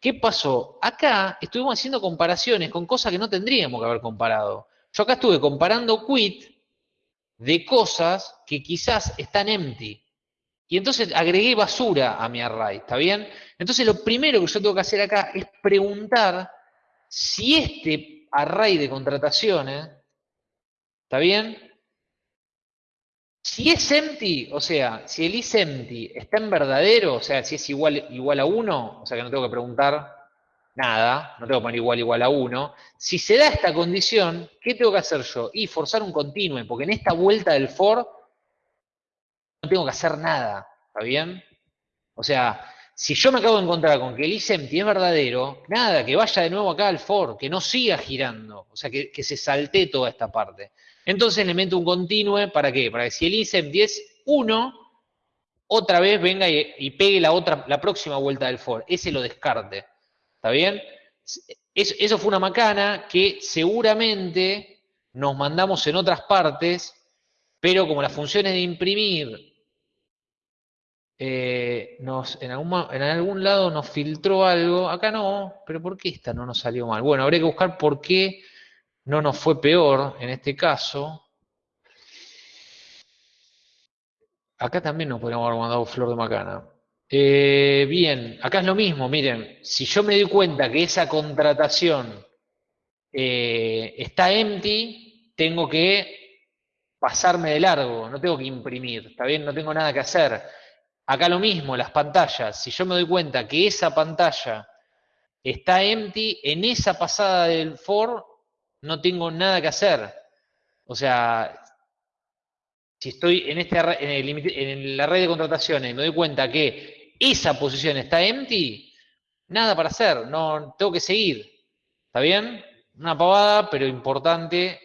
¿qué pasó? Acá estuvimos haciendo comparaciones con cosas que no tendríamos que haber comparado. Yo acá estuve comparando quit de cosas que quizás están empty. Y entonces agregué basura a mi array, ¿está bien? Entonces lo primero que yo tengo que hacer acá es preguntar si este array de contrataciones, ¿está bien? Si es empty, o sea, si el is empty está en verdadero, o sea, si es igual, igual a 1, o sea que no tengo que preguntar nada, no tengo que poner igual igual a 1. Si se da esta condición, ¿qué tengo que hacer yo? Y forzar un continuo, porque en esta vuelta del for no tengo que hacer nada, ¿está bien? O sea, si yo me acabo de encontrar con que el isempty es verdadero, nada, que vaya de nuevo acá al for, que no siga girando, o sea, que, se salte toda esta parte. Entonces le meto un continue, ¿para qué? Para que si el isempty es 1, otra vez venga y, pegue la, otra, la próxima vuelta del for, ese lo descarte, ¿está bien? Eso, fue una macana que seguramente nos mandamos en otras partes, pero como las funciones de imprimir eh, nos, en, algún, en algún lado nos filtró algo, acá no, pero ¿por qué esta no nos salió mal? Bueno, habría que buscar por qué no nos fue peor en este caso. Acá también nos podríamos haber mandado flor de macana. Eh, bien, acá es lo mismo, miren, si yo me doy cuenta que esa contratación eh, está empty, tengo que pasarme de largo, no tengo que imprimir, ¿está bien? No tengo nada que hacer. Acá lo mismo, las pantallas. Si yo me doy cuenta que esa pantalla está empty, en esa pasada del for no tengo nada que hacer. O sea, si estoy en, este, en, la red de contrataciones y me doy cuenta que esa posición está empty, nada para hacer, no tengo que seguir. ¿Está bien? Una pavada, pero importante.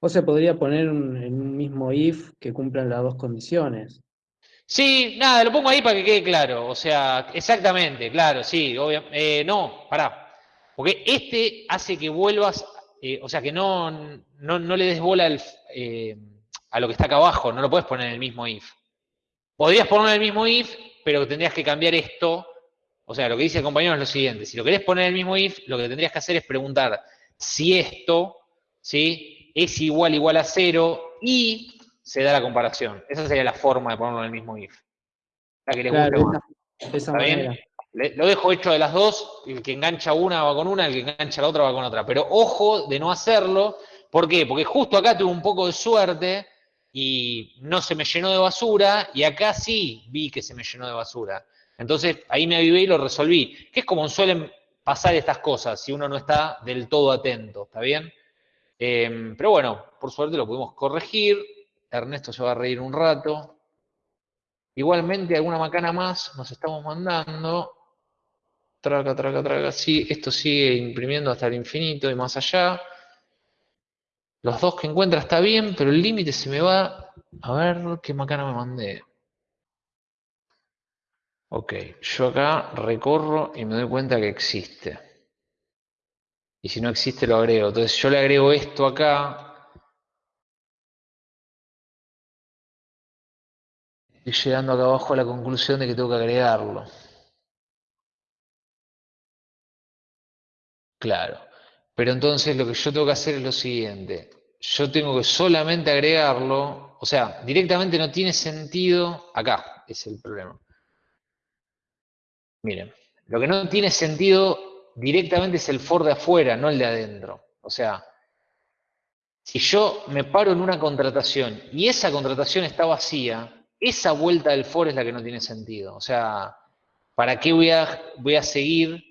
O se podría poner en un mismo if que cumplan las dos condiciones. Sí, nada, lo pongo ahí para que quede claro. O sea, exactamente, claro, sí, eh, no, pará. Porque este hace que vuelvas, eh, o sea, que no, no, le des bola eh, a lo que está acá abajo, no lo puedes poner en el mismo if. Podrías poner en el mismo if, pero tendrías que cambiar esto. O sea, lo que dice el compañero es lo siguiente. Si lo querés poner en el mismo if, lo que tendrías que hacer es preguntar si esto, ¿sí? Es igual igual a cero y se da la comparación. Esa sería la forma de ponerlo en el mismo if. La que les guste más. lo dejo hecho de las dos, el que engancha una va con una, el que engancha la otra va con otra. Pero ojo de no hacerlo, ¿por qué? Porque justo acá tuve un poco de suerte y no se me llenó de basura, y acá sí vi que se me llenó de basura. Entonces ahí me avivé y lo resolví, que es como suelen pasar estas cosas si uno no está del todo atento, ¿está bien? Em, pero bueno, por suerte lo pudimos corregir, Ernesto se va a reír un rato. Igualmente, alguna macana más nos estamos mandando. Traga, traga, traga. Sí, esto sigue imprimiendo hasta el infinito y más allá. Los dos que encuentra está bien, pero el límite se me va. A ver qué macana me mandé. Ok, yo acá recorro y me doy cuenta que existe. Y si no existe lo agrego. Entonces yo le agrego esto acá y llegando acá abajo a la conclusión de que tengo que agregarlo. Claro. Pero entonces lo que yo tengo que hacer es lo siguiente. Yo tengo que solamente agregarlo, o sea, directamente no tiene sentido, acá es el problema. Miren, lo que no tiene sentido directamente es el for de afuera, no el de adentro. O sea, si yo me paro en una contratación y esa contratación está vacía, esa vuelta del for es la que no tiene sentido. O sea, ¿para qué voy a, voy a seguir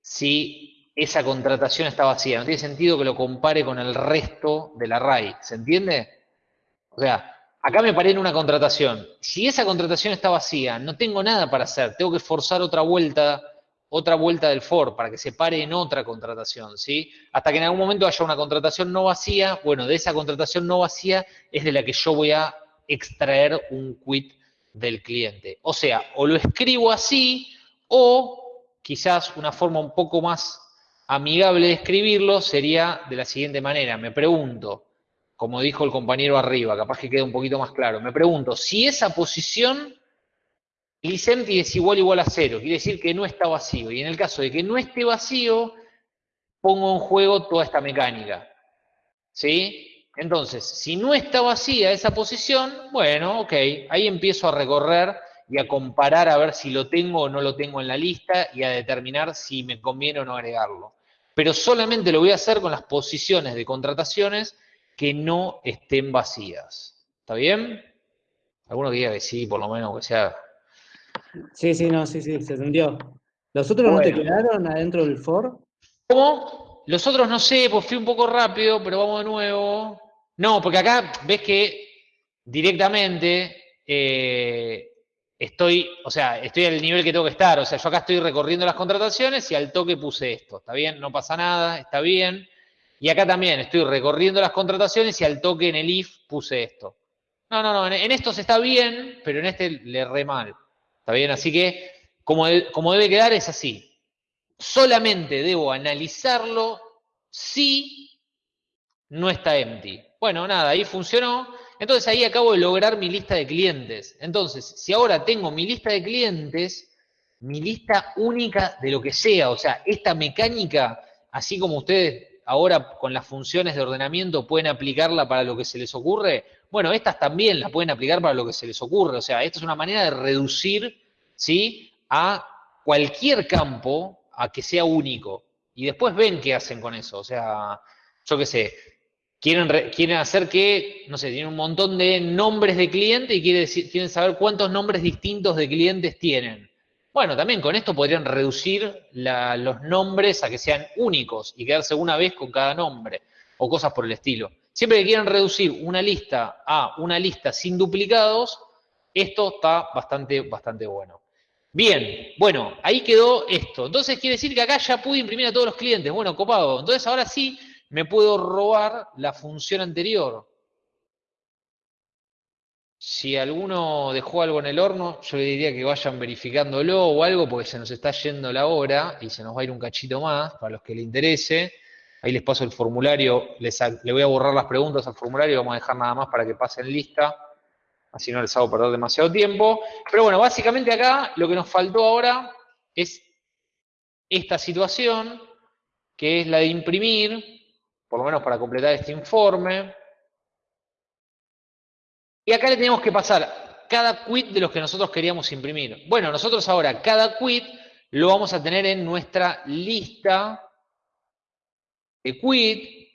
si esa contratación está vacía? No tiene sentido que lo compare con el resto del array. ¿Se entiende? O sea, acá me paré en una contratación. Si esa contratación está vacía, no tengo nada para hacer. Tengo que forzar otra vuelta, otra vuelta del for para que se pare en otra contratación, ¿sí? Hasta que en algún momento haya una contratación no vacía. Bueno, de esa contratación no vacía es de la que yo voy a extraer un quit del cliente. O sea, o lo escribo así o quizás una forma un poco más amigable de escribirlo sería de la siguiente manera. Me pregunto, como dijo el compañero arriba, capaz que quede un poquito más claro, me pregunto si esa posición Licenti es igual igual a cero, quiere decir que no está vacío. Y en el caso de que no esté vacío, pongo en juego toda esta mecánica. ¿Sí? Entonces, si no está vacía esa posición, bueno, ok, ahí empiezo a recorrer y a comparar a ver si lo tengo o no lo tengo en la lista y a determinar si me conviene o no agregarlo. Pero solamente lo voy a hacer con las posiciones de contrataciones que no estén vacías. ¿Está bien? Alguno diga que sí, por lo menos que sea. Sí, sí, no, sí, sí, se entendió. ¿Los otros no te quedaron adentro del for? ¿Cómo? Los otros no sé, pues fui un poco rápido, pero vamos de nuevo. No, porque acá ves que directamente eh, estoy, o sea, estoy al nivel que tengo que estar. O sea, yo acá estoy recorriendo las contrataciones y al toque puse esto. ¿Está bien? No pasa nada, está bien. Y acá también estoy recorriendo las contrataciones y al toque en el if puse esto. No, no, no, en, esto se está bien, pero en este le erré mal. ¿Está bien? Así que, como, como debe quedar, es así. Solamente debo analizarlo si no está empty. Bueno, nada, ahí funcionó. Entonces ahí acabo de lograr mi lista de clientes. Entonces, si ahora tengo mi lista de clientes, mi lista única de lo que sea, o sea, esta mecánica, así como ustedes ahora con las funciones de ordenamiento pueden aplicarla para lo que se les ocurre, bueno, estas también las pueden aplicar para lo que se les ocurre. O sea, esta es una manera de reducir, ¿sí? A cualquier campo a que sea único. Y después ven qué hacen con eso. O sea, yo qué sé, quieren, hacer que, no sé, tienen un montón de nombres de clientes y quieren, quieren saber cuántos nombres distintos de clientes tienen. Bueno, también con esto podrían reducir los nombres a que sean únicos y quedarse una vez con cada nombre o cosas por el estilo. Siempre que quieran reducir una lista a una lista sin duplicados, esto está bastante, bastante bueno. Bien, bueno, ahí quedó esto. Entonces quiere decir que acá ya pude imprimir a todos los clientes. Bueno, copado. Entonces ahora sí me puedo robar la función anterior. Si alguno dejó algo en el horno, yo le diría que vayan verificándolo o algo, porque se nos está yendo la hora y se nos va a ir un cachito más, para los que le interese. Ahí les paso el formulario, les, le voy a borrar las preguntas al formulario vamos a dejar nada más para que pasen lista así no les hago perder demasiado tiempo. Pero bueno, básicamente acá lo que nos faltó ahora es esta situación, que es la de imprimir, por lo menos para completar este informe. Y acá le tenemos que pasar cada quit de los que nosotros queríamos imprimir. Bueno, nosotros ahora cada quit lo vamos a tener en nuestra lista de quit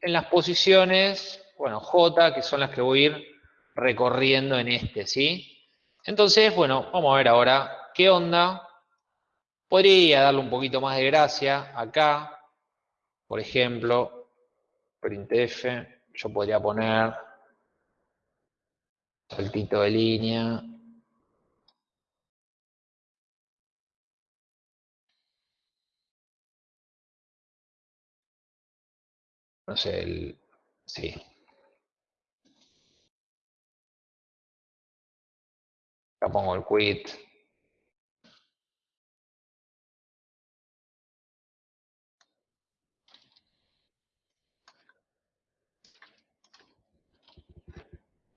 en las posiciones, bueno, J, que son las que voy a ir recorriendo en este, ¿sí? Entonces, bueno, vamos a ver ahora qué onda. Podría darle un poquito más de gracia acá, por ejemplo, printf, yo podría poner saltito de línea. No sé, el, sí, Acá pongo el quit.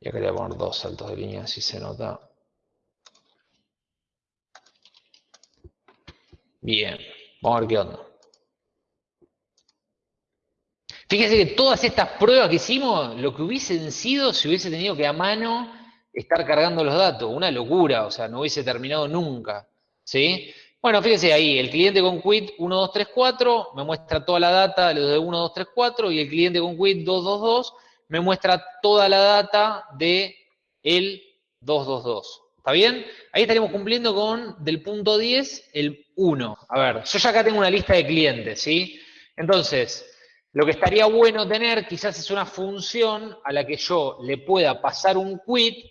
Y acá le voy a poner dos saltos de línea, si se nota. Bien, vamos a ver qué onda. Fíjense que todas estas pruebas que hicimos, lo que hubiesen sido si hubiese tenido que a mano estar cargando los datos, una locura, o sea, no hubiese terminado nunca, ¿sí? Bueno, fíjense ahí, el cliente con quit 1234 me muestra toda la data de los de 1234 y el cliente con quit 222 me muestra toda la data de el 222. ¿Está bien? Ahí estaríamos cumpliendo con del punto 10 el 1. A ver, yo ya acá tengo una lista de clientes, ¿sí? Entonces, lo que estaría bueno tener quizás es una función a la que yo le pueda pasar un quit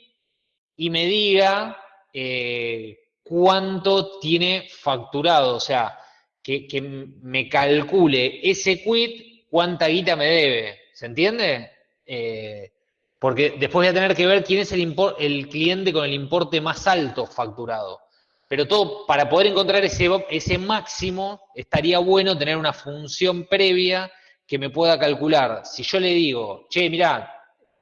y me diga eh, cuánto tiene facturado, o sea, que, me calcule ese quit cuánta guita me debe, ¿se entiende? Eh, porque después voy a tener que ver quién es el, cliente con el importe más alto facturado. Pero todo, para poder encontrar ese, ese máximo, estaría bueno tener una función previa que me pueda calcular. Si yo le digo, che, mirá,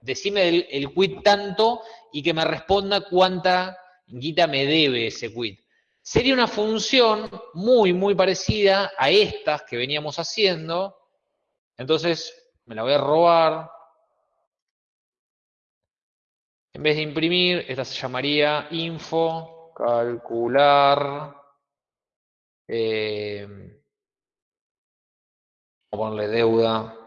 decime el, el quit tanto y que me responda cuánta guita me debe ese quit. Sería una función muy, muy parecida a estas que veníamos haciendo. Entonces, me la voy a robar. En vez de imprimir, esta se llamaría info, calcular, eh, vamos a ponerle deuda,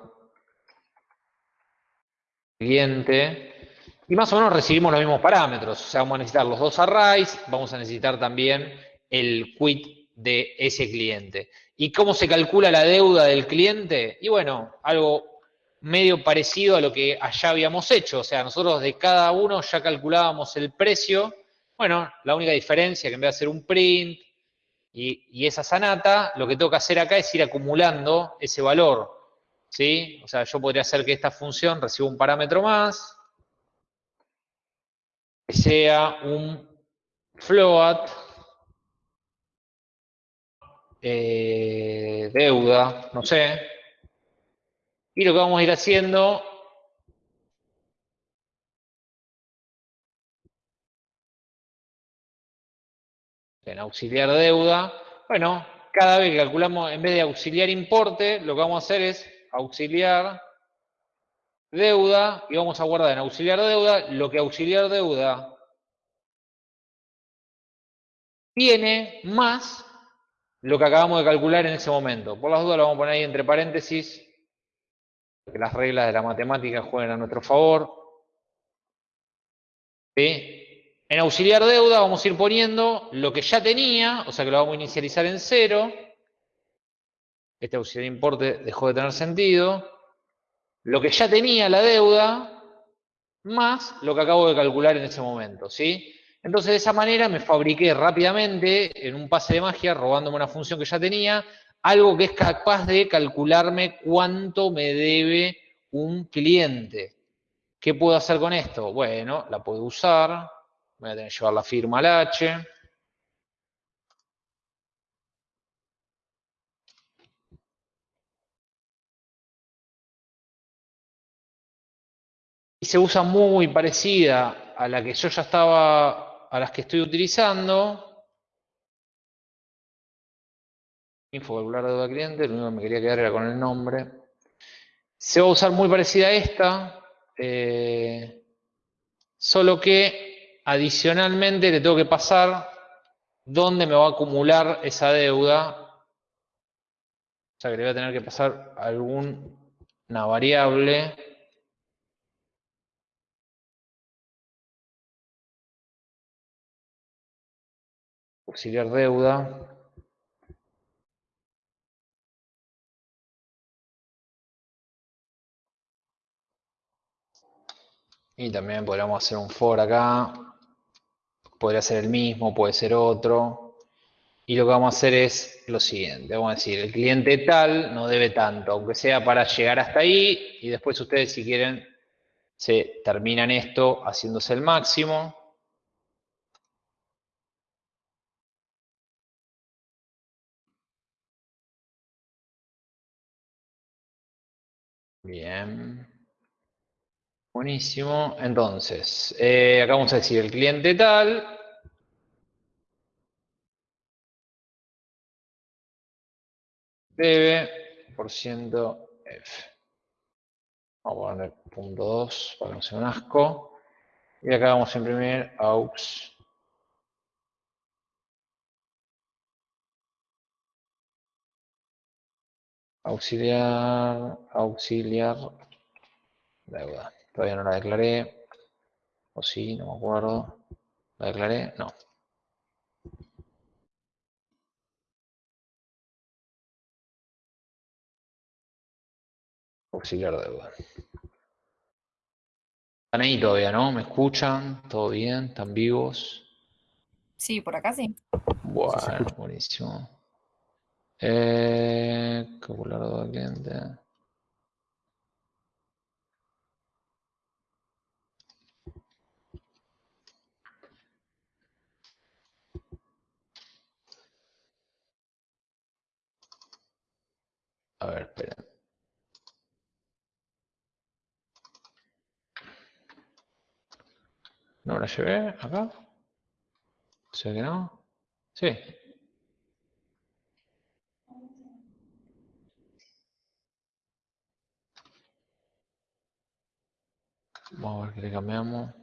cliente, y más o menos recibimos los mismos parámetros. O sea, vamos a necesitar los dos arrays, vamos a necesitar también el quit de ese cliente. ¿Y cómo se calcula la deuda del cliente? Y bueno, algo medio parecido a lo que allá habíamos hecho. O sea, nosotros de cada uno ya calculábamos el precio Bueno, la única diferencia que en vez de hacer un print y, esa sanata, lo que tengo que hacer acá es ir acumulando ese valor. ¿Sí? O sea, yo podría hacer que esta función reciba un parámetro más, que sea un float, eh, deuda, no sé. Y lo que vamos a ir haciendo en auxiliar deuda, bueno, cada vez que calculamos, en vez de auxiliar importe, lo que vamos a hacer es auxiliar deuda y vamos a guardar en auxiliar deuda lo que auxiliar deuda tiene más lo que acabamos de calcular en ese momento. Por las dudas lo vamos a poner ahí entre paréntesis, que las reglas de la matemática jueguen a nuestro favor. En auxiliar deuda vamos a ir poniendo lo que ya tenía, o sea que lo vamos a inicializar en cero. Este auxiliar importe dejó de tener sentido. Lo que ya tenía la deuda, más lo que acabo de calcular en ese momento, ¿sí? Entonces de esa manera me fabriqué rápidamente, en un pase de magia, robándome una función que ya tenía, algo que es capaz de calcularme cuánto me debe un cliente. ¿Qué puedo hacer con esto? Bueno, la puedo usar, Voy a tener que llevar la firma al H. Y se usa muy parecida a la que yo ya estaba, a las que estoy utilizando. Info calcular deuda cliente, lo único que me quería quedar era con el nombre. Se va a usar muy parecida a esta, eh, solo que Adicionalmente le tengo que pasar dónde me va a acumular esa deuda. O sea que le voy a tener que pasar alguna variable. Auxiliar deuda. Y también podríamos hacer un for acá podría ser el mismo, puede ser otro. Y lo que vamos a hacer es lo siguiente, vamos a decir, el cliente tal no debe tanto, aunque sea para llegar hasta ahí, y después ustedes si quieren se terminan esto haciéndose el máximo. Bien. Buenísimo. Entonces, eh, acá vamos a decir el cliente tal. Debe por ciento F. Vamos a poner punto 2 para que no sea un asco. Y acá vamos a imprimir aux. Auxiliar, auxiliar, deuda. Todavía no la declaré. O sí, no me acuerdo. ¿La declaré? No. Auxiliar deuda. Están ahí todavía, ¿no? ¿Me escuchan? ¿Todo bien? ¿Están vivos? Sí, por acá sí. Bueno, buenísimo. Eh, calcular deuda cliente. A ver, esperen. ¿No la llevé acá? ¿Sé que no? Sí. Vamos a ver qué le cambiamos.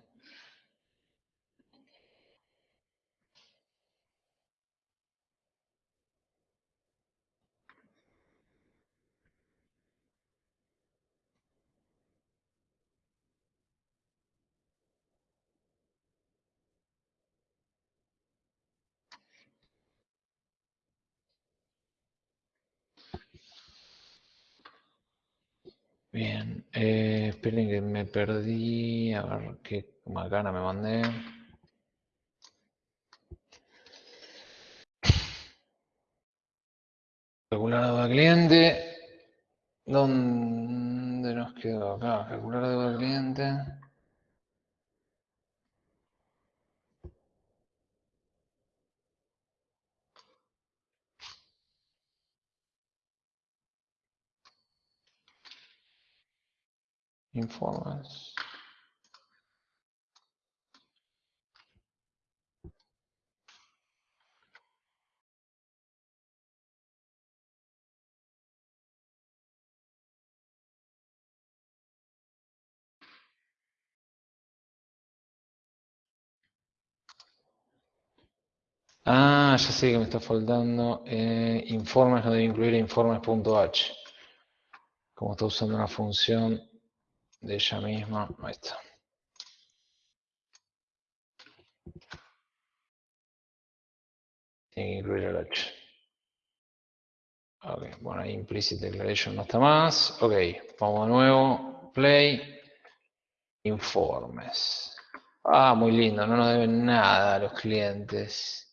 Bien, eh, esperen eh, que me perdí, a ver qué macana me mandé. Calcular deuda cliente. ¿Dónde nos quedó acá? Calcular deuda cliente. Informes. Ah, ya sé que me está faltando. Eh, informes no debe incluir informes.h. Como está usando una función de ella misma. Ahí está. Tiene que incluir el H. Ok, bueno, ahí implicit declaration no está más. Ok, vamos de nuevo. Play. Informes. Ah, muy lindo, no nos deben nada a los clientes.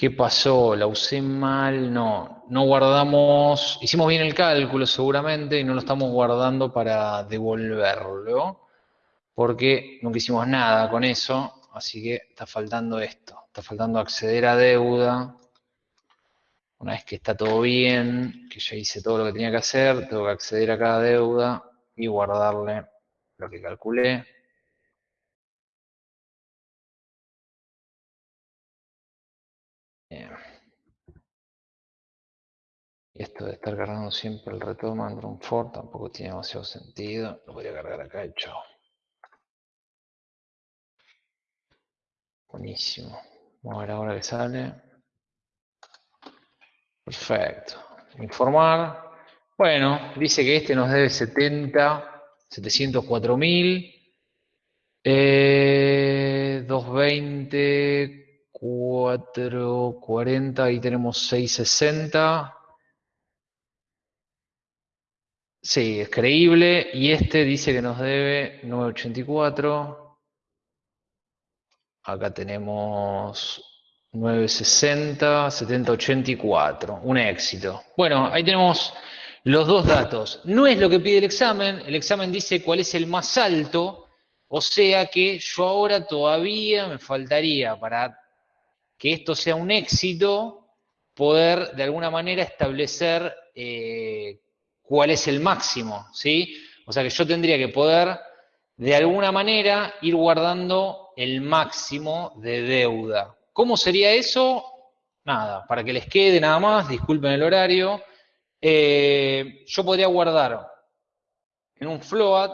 ¿Qué pasó? ¿La usé mal? No, no guardamos, hicimos bien el cálculo seguramente y no lo estamos guardando para devolverlo, porque nunca hicimos nada con eso, así que está faltando esto, está faltando acceder a deuda. Una vez que está todo bien, que ya hice todo lo que tenía que hacer, tengo que acceder a cada deuda y guardarle lo que calculé. Y esto de estar cargando siempre el retorno Android for tampoco tiene demasiado sentido. Lo voy a cargar acá y chao. Buenísimo. Vamos a ver ahora que sale. Perfecto. Informar. Bueno, dice que este nos debe 70, 704 mil. 220, 440, ahí tenemos 660. Sí, es creíble. Y este dice que nos debe 984. Acá tenemos 960, 7084. Un éxito. Bueno, ahí tenemos los dos datos. No es lo que pide el examen. El examen dice cuál es el más alto. O sea que yo ahora todavía me faltaría para que esto sea un éxito, poder de alguna manera establecer eh, cuál es el máximo, ¿sí? O sea que yo tendría que poder, de alguna manera, ir guardando el máximo de deuda. ¿Cómo sería eso? Nada, para que les quede nada más, disculpen el horario, eh, yo podría guardar en un float,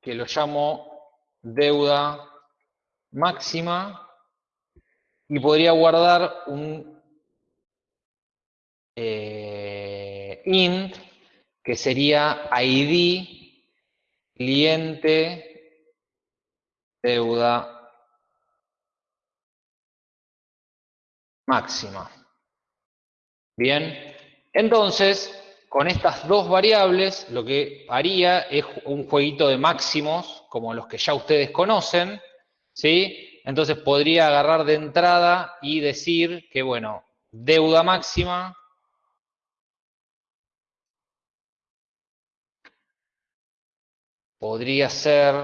que lo llamo deuda máxima, y podría guardar un eh, int que sería ID cliente deuda máxima. Bien, entonces, con estas dos variables, lo que haría es un jueguito de máximos, como los que ya ustedes conocen, ¿sí? Entonces podría agarrar de entrada y decir que, bueno, deuda máxima podría ser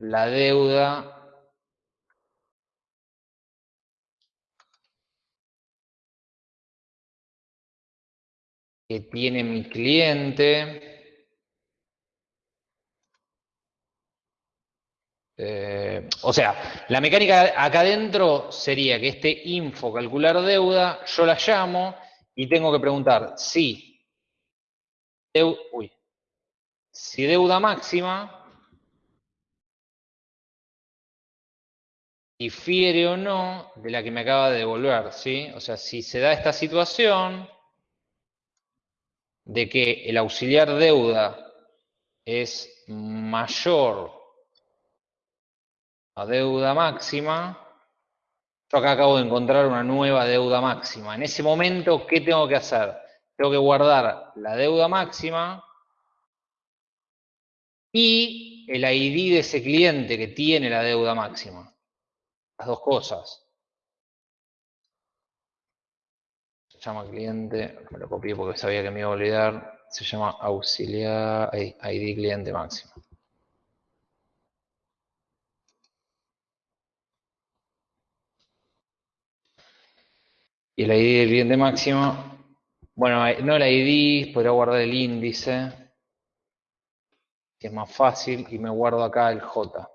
la deuda que tiene mi cliente. Eh, o sea, la mecánica acá adentro sería que este info calcular deuda, yo la llamo y tengo que preguntar si, uy, si deuda máxima difiere o no de la que me acaba de devolver, ¿sí? O sea, si se da esta situación de que el auxiliar deuda es mayor a deuda máxima, yo acá acabo de encontrar una nueva deuda máxima. En ese momento, ¿qué tengo que hacer? Tengo que guardar la deuda máxima y el ID de ese cliente que tiene la deuda máxima. Las dos cosas. se llama cliente, me lo copié porque sabía que me iba a olvidar, se llama auxiliar ID cliente máximo. Y el ID del cliente máximo, bueno, no el ID, podría guardar el índice, que es más fácil, y me guardo acá el J.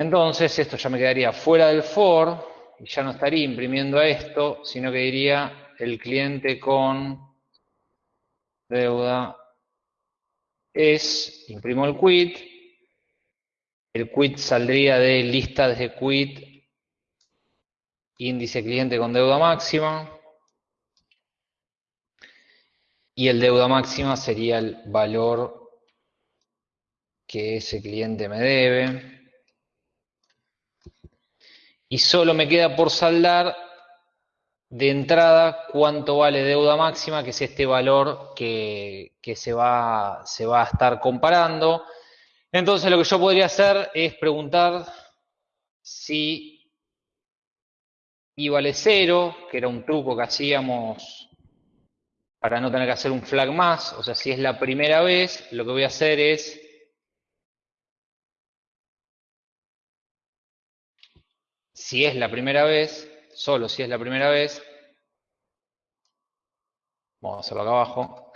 Entonces, esto ya me quedaría fuera del for, y ya no estaría imprimiendo esto, sino que diría el cliente con deuda. Es, imprimo el quit, el quit saldría de lista de quit, índice cliente con deuda máxima, y el deuda máxima sería el valor que ese cliente me debe. Y solo me queda por saldar de entrada cuánto vale deuda máxima, que es este valor que, se, va, se va a estar comparando. Entonces lo que yo podría hacer es preguntar si I vale cero, que era un truco que hacíamos para no tener que hacer un flag más, o sea, si es la primera vez, lo que voy a hacer es si es la primera vez, solo si es la primera vez, vamos a hacerlo acá abajo.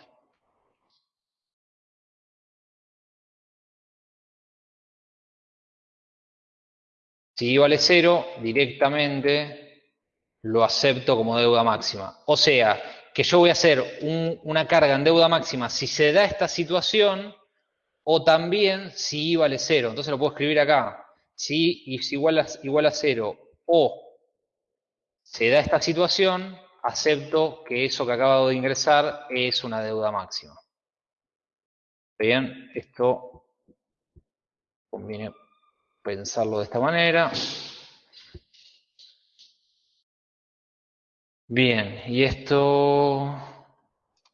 Si vale cero, directamente lo acepto como deuda máxima. O sea, que yo voy a hacer una carga en deuda máxima si se da esta situación o también si I vale cero. Entonces lo puedo escribir acá. Si I es igual a, igual a cero o se da esta situación, acepto que eso que acabo de ingresar es una deuda máxima. Bien, esto conviene pensarlo de esta manera. Bien, y esto,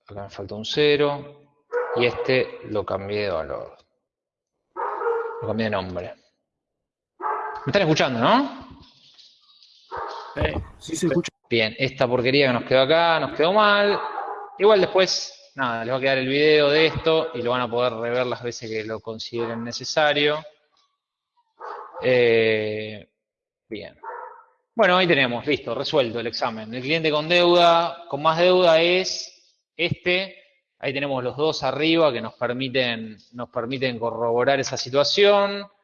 acá me falta un 0, y este lo cambié de valor. Lo cambié de nombre. ¿Me están escuchando, no? Sí, se escucha. Bien, esta porquería que nos quedó acá, nos quedó mal. Igual después, nada, les va a quedar el video de esto y lo van a poder rever las veces que lo consideren necesario. Eh, bien. Bueno, ahí tenemos, listo, resuelto el examen. El cliente con deuda, con más deuda es este. Ahí tenemos los dos arriba que nos permiten, nos permiten corroborar esa situación.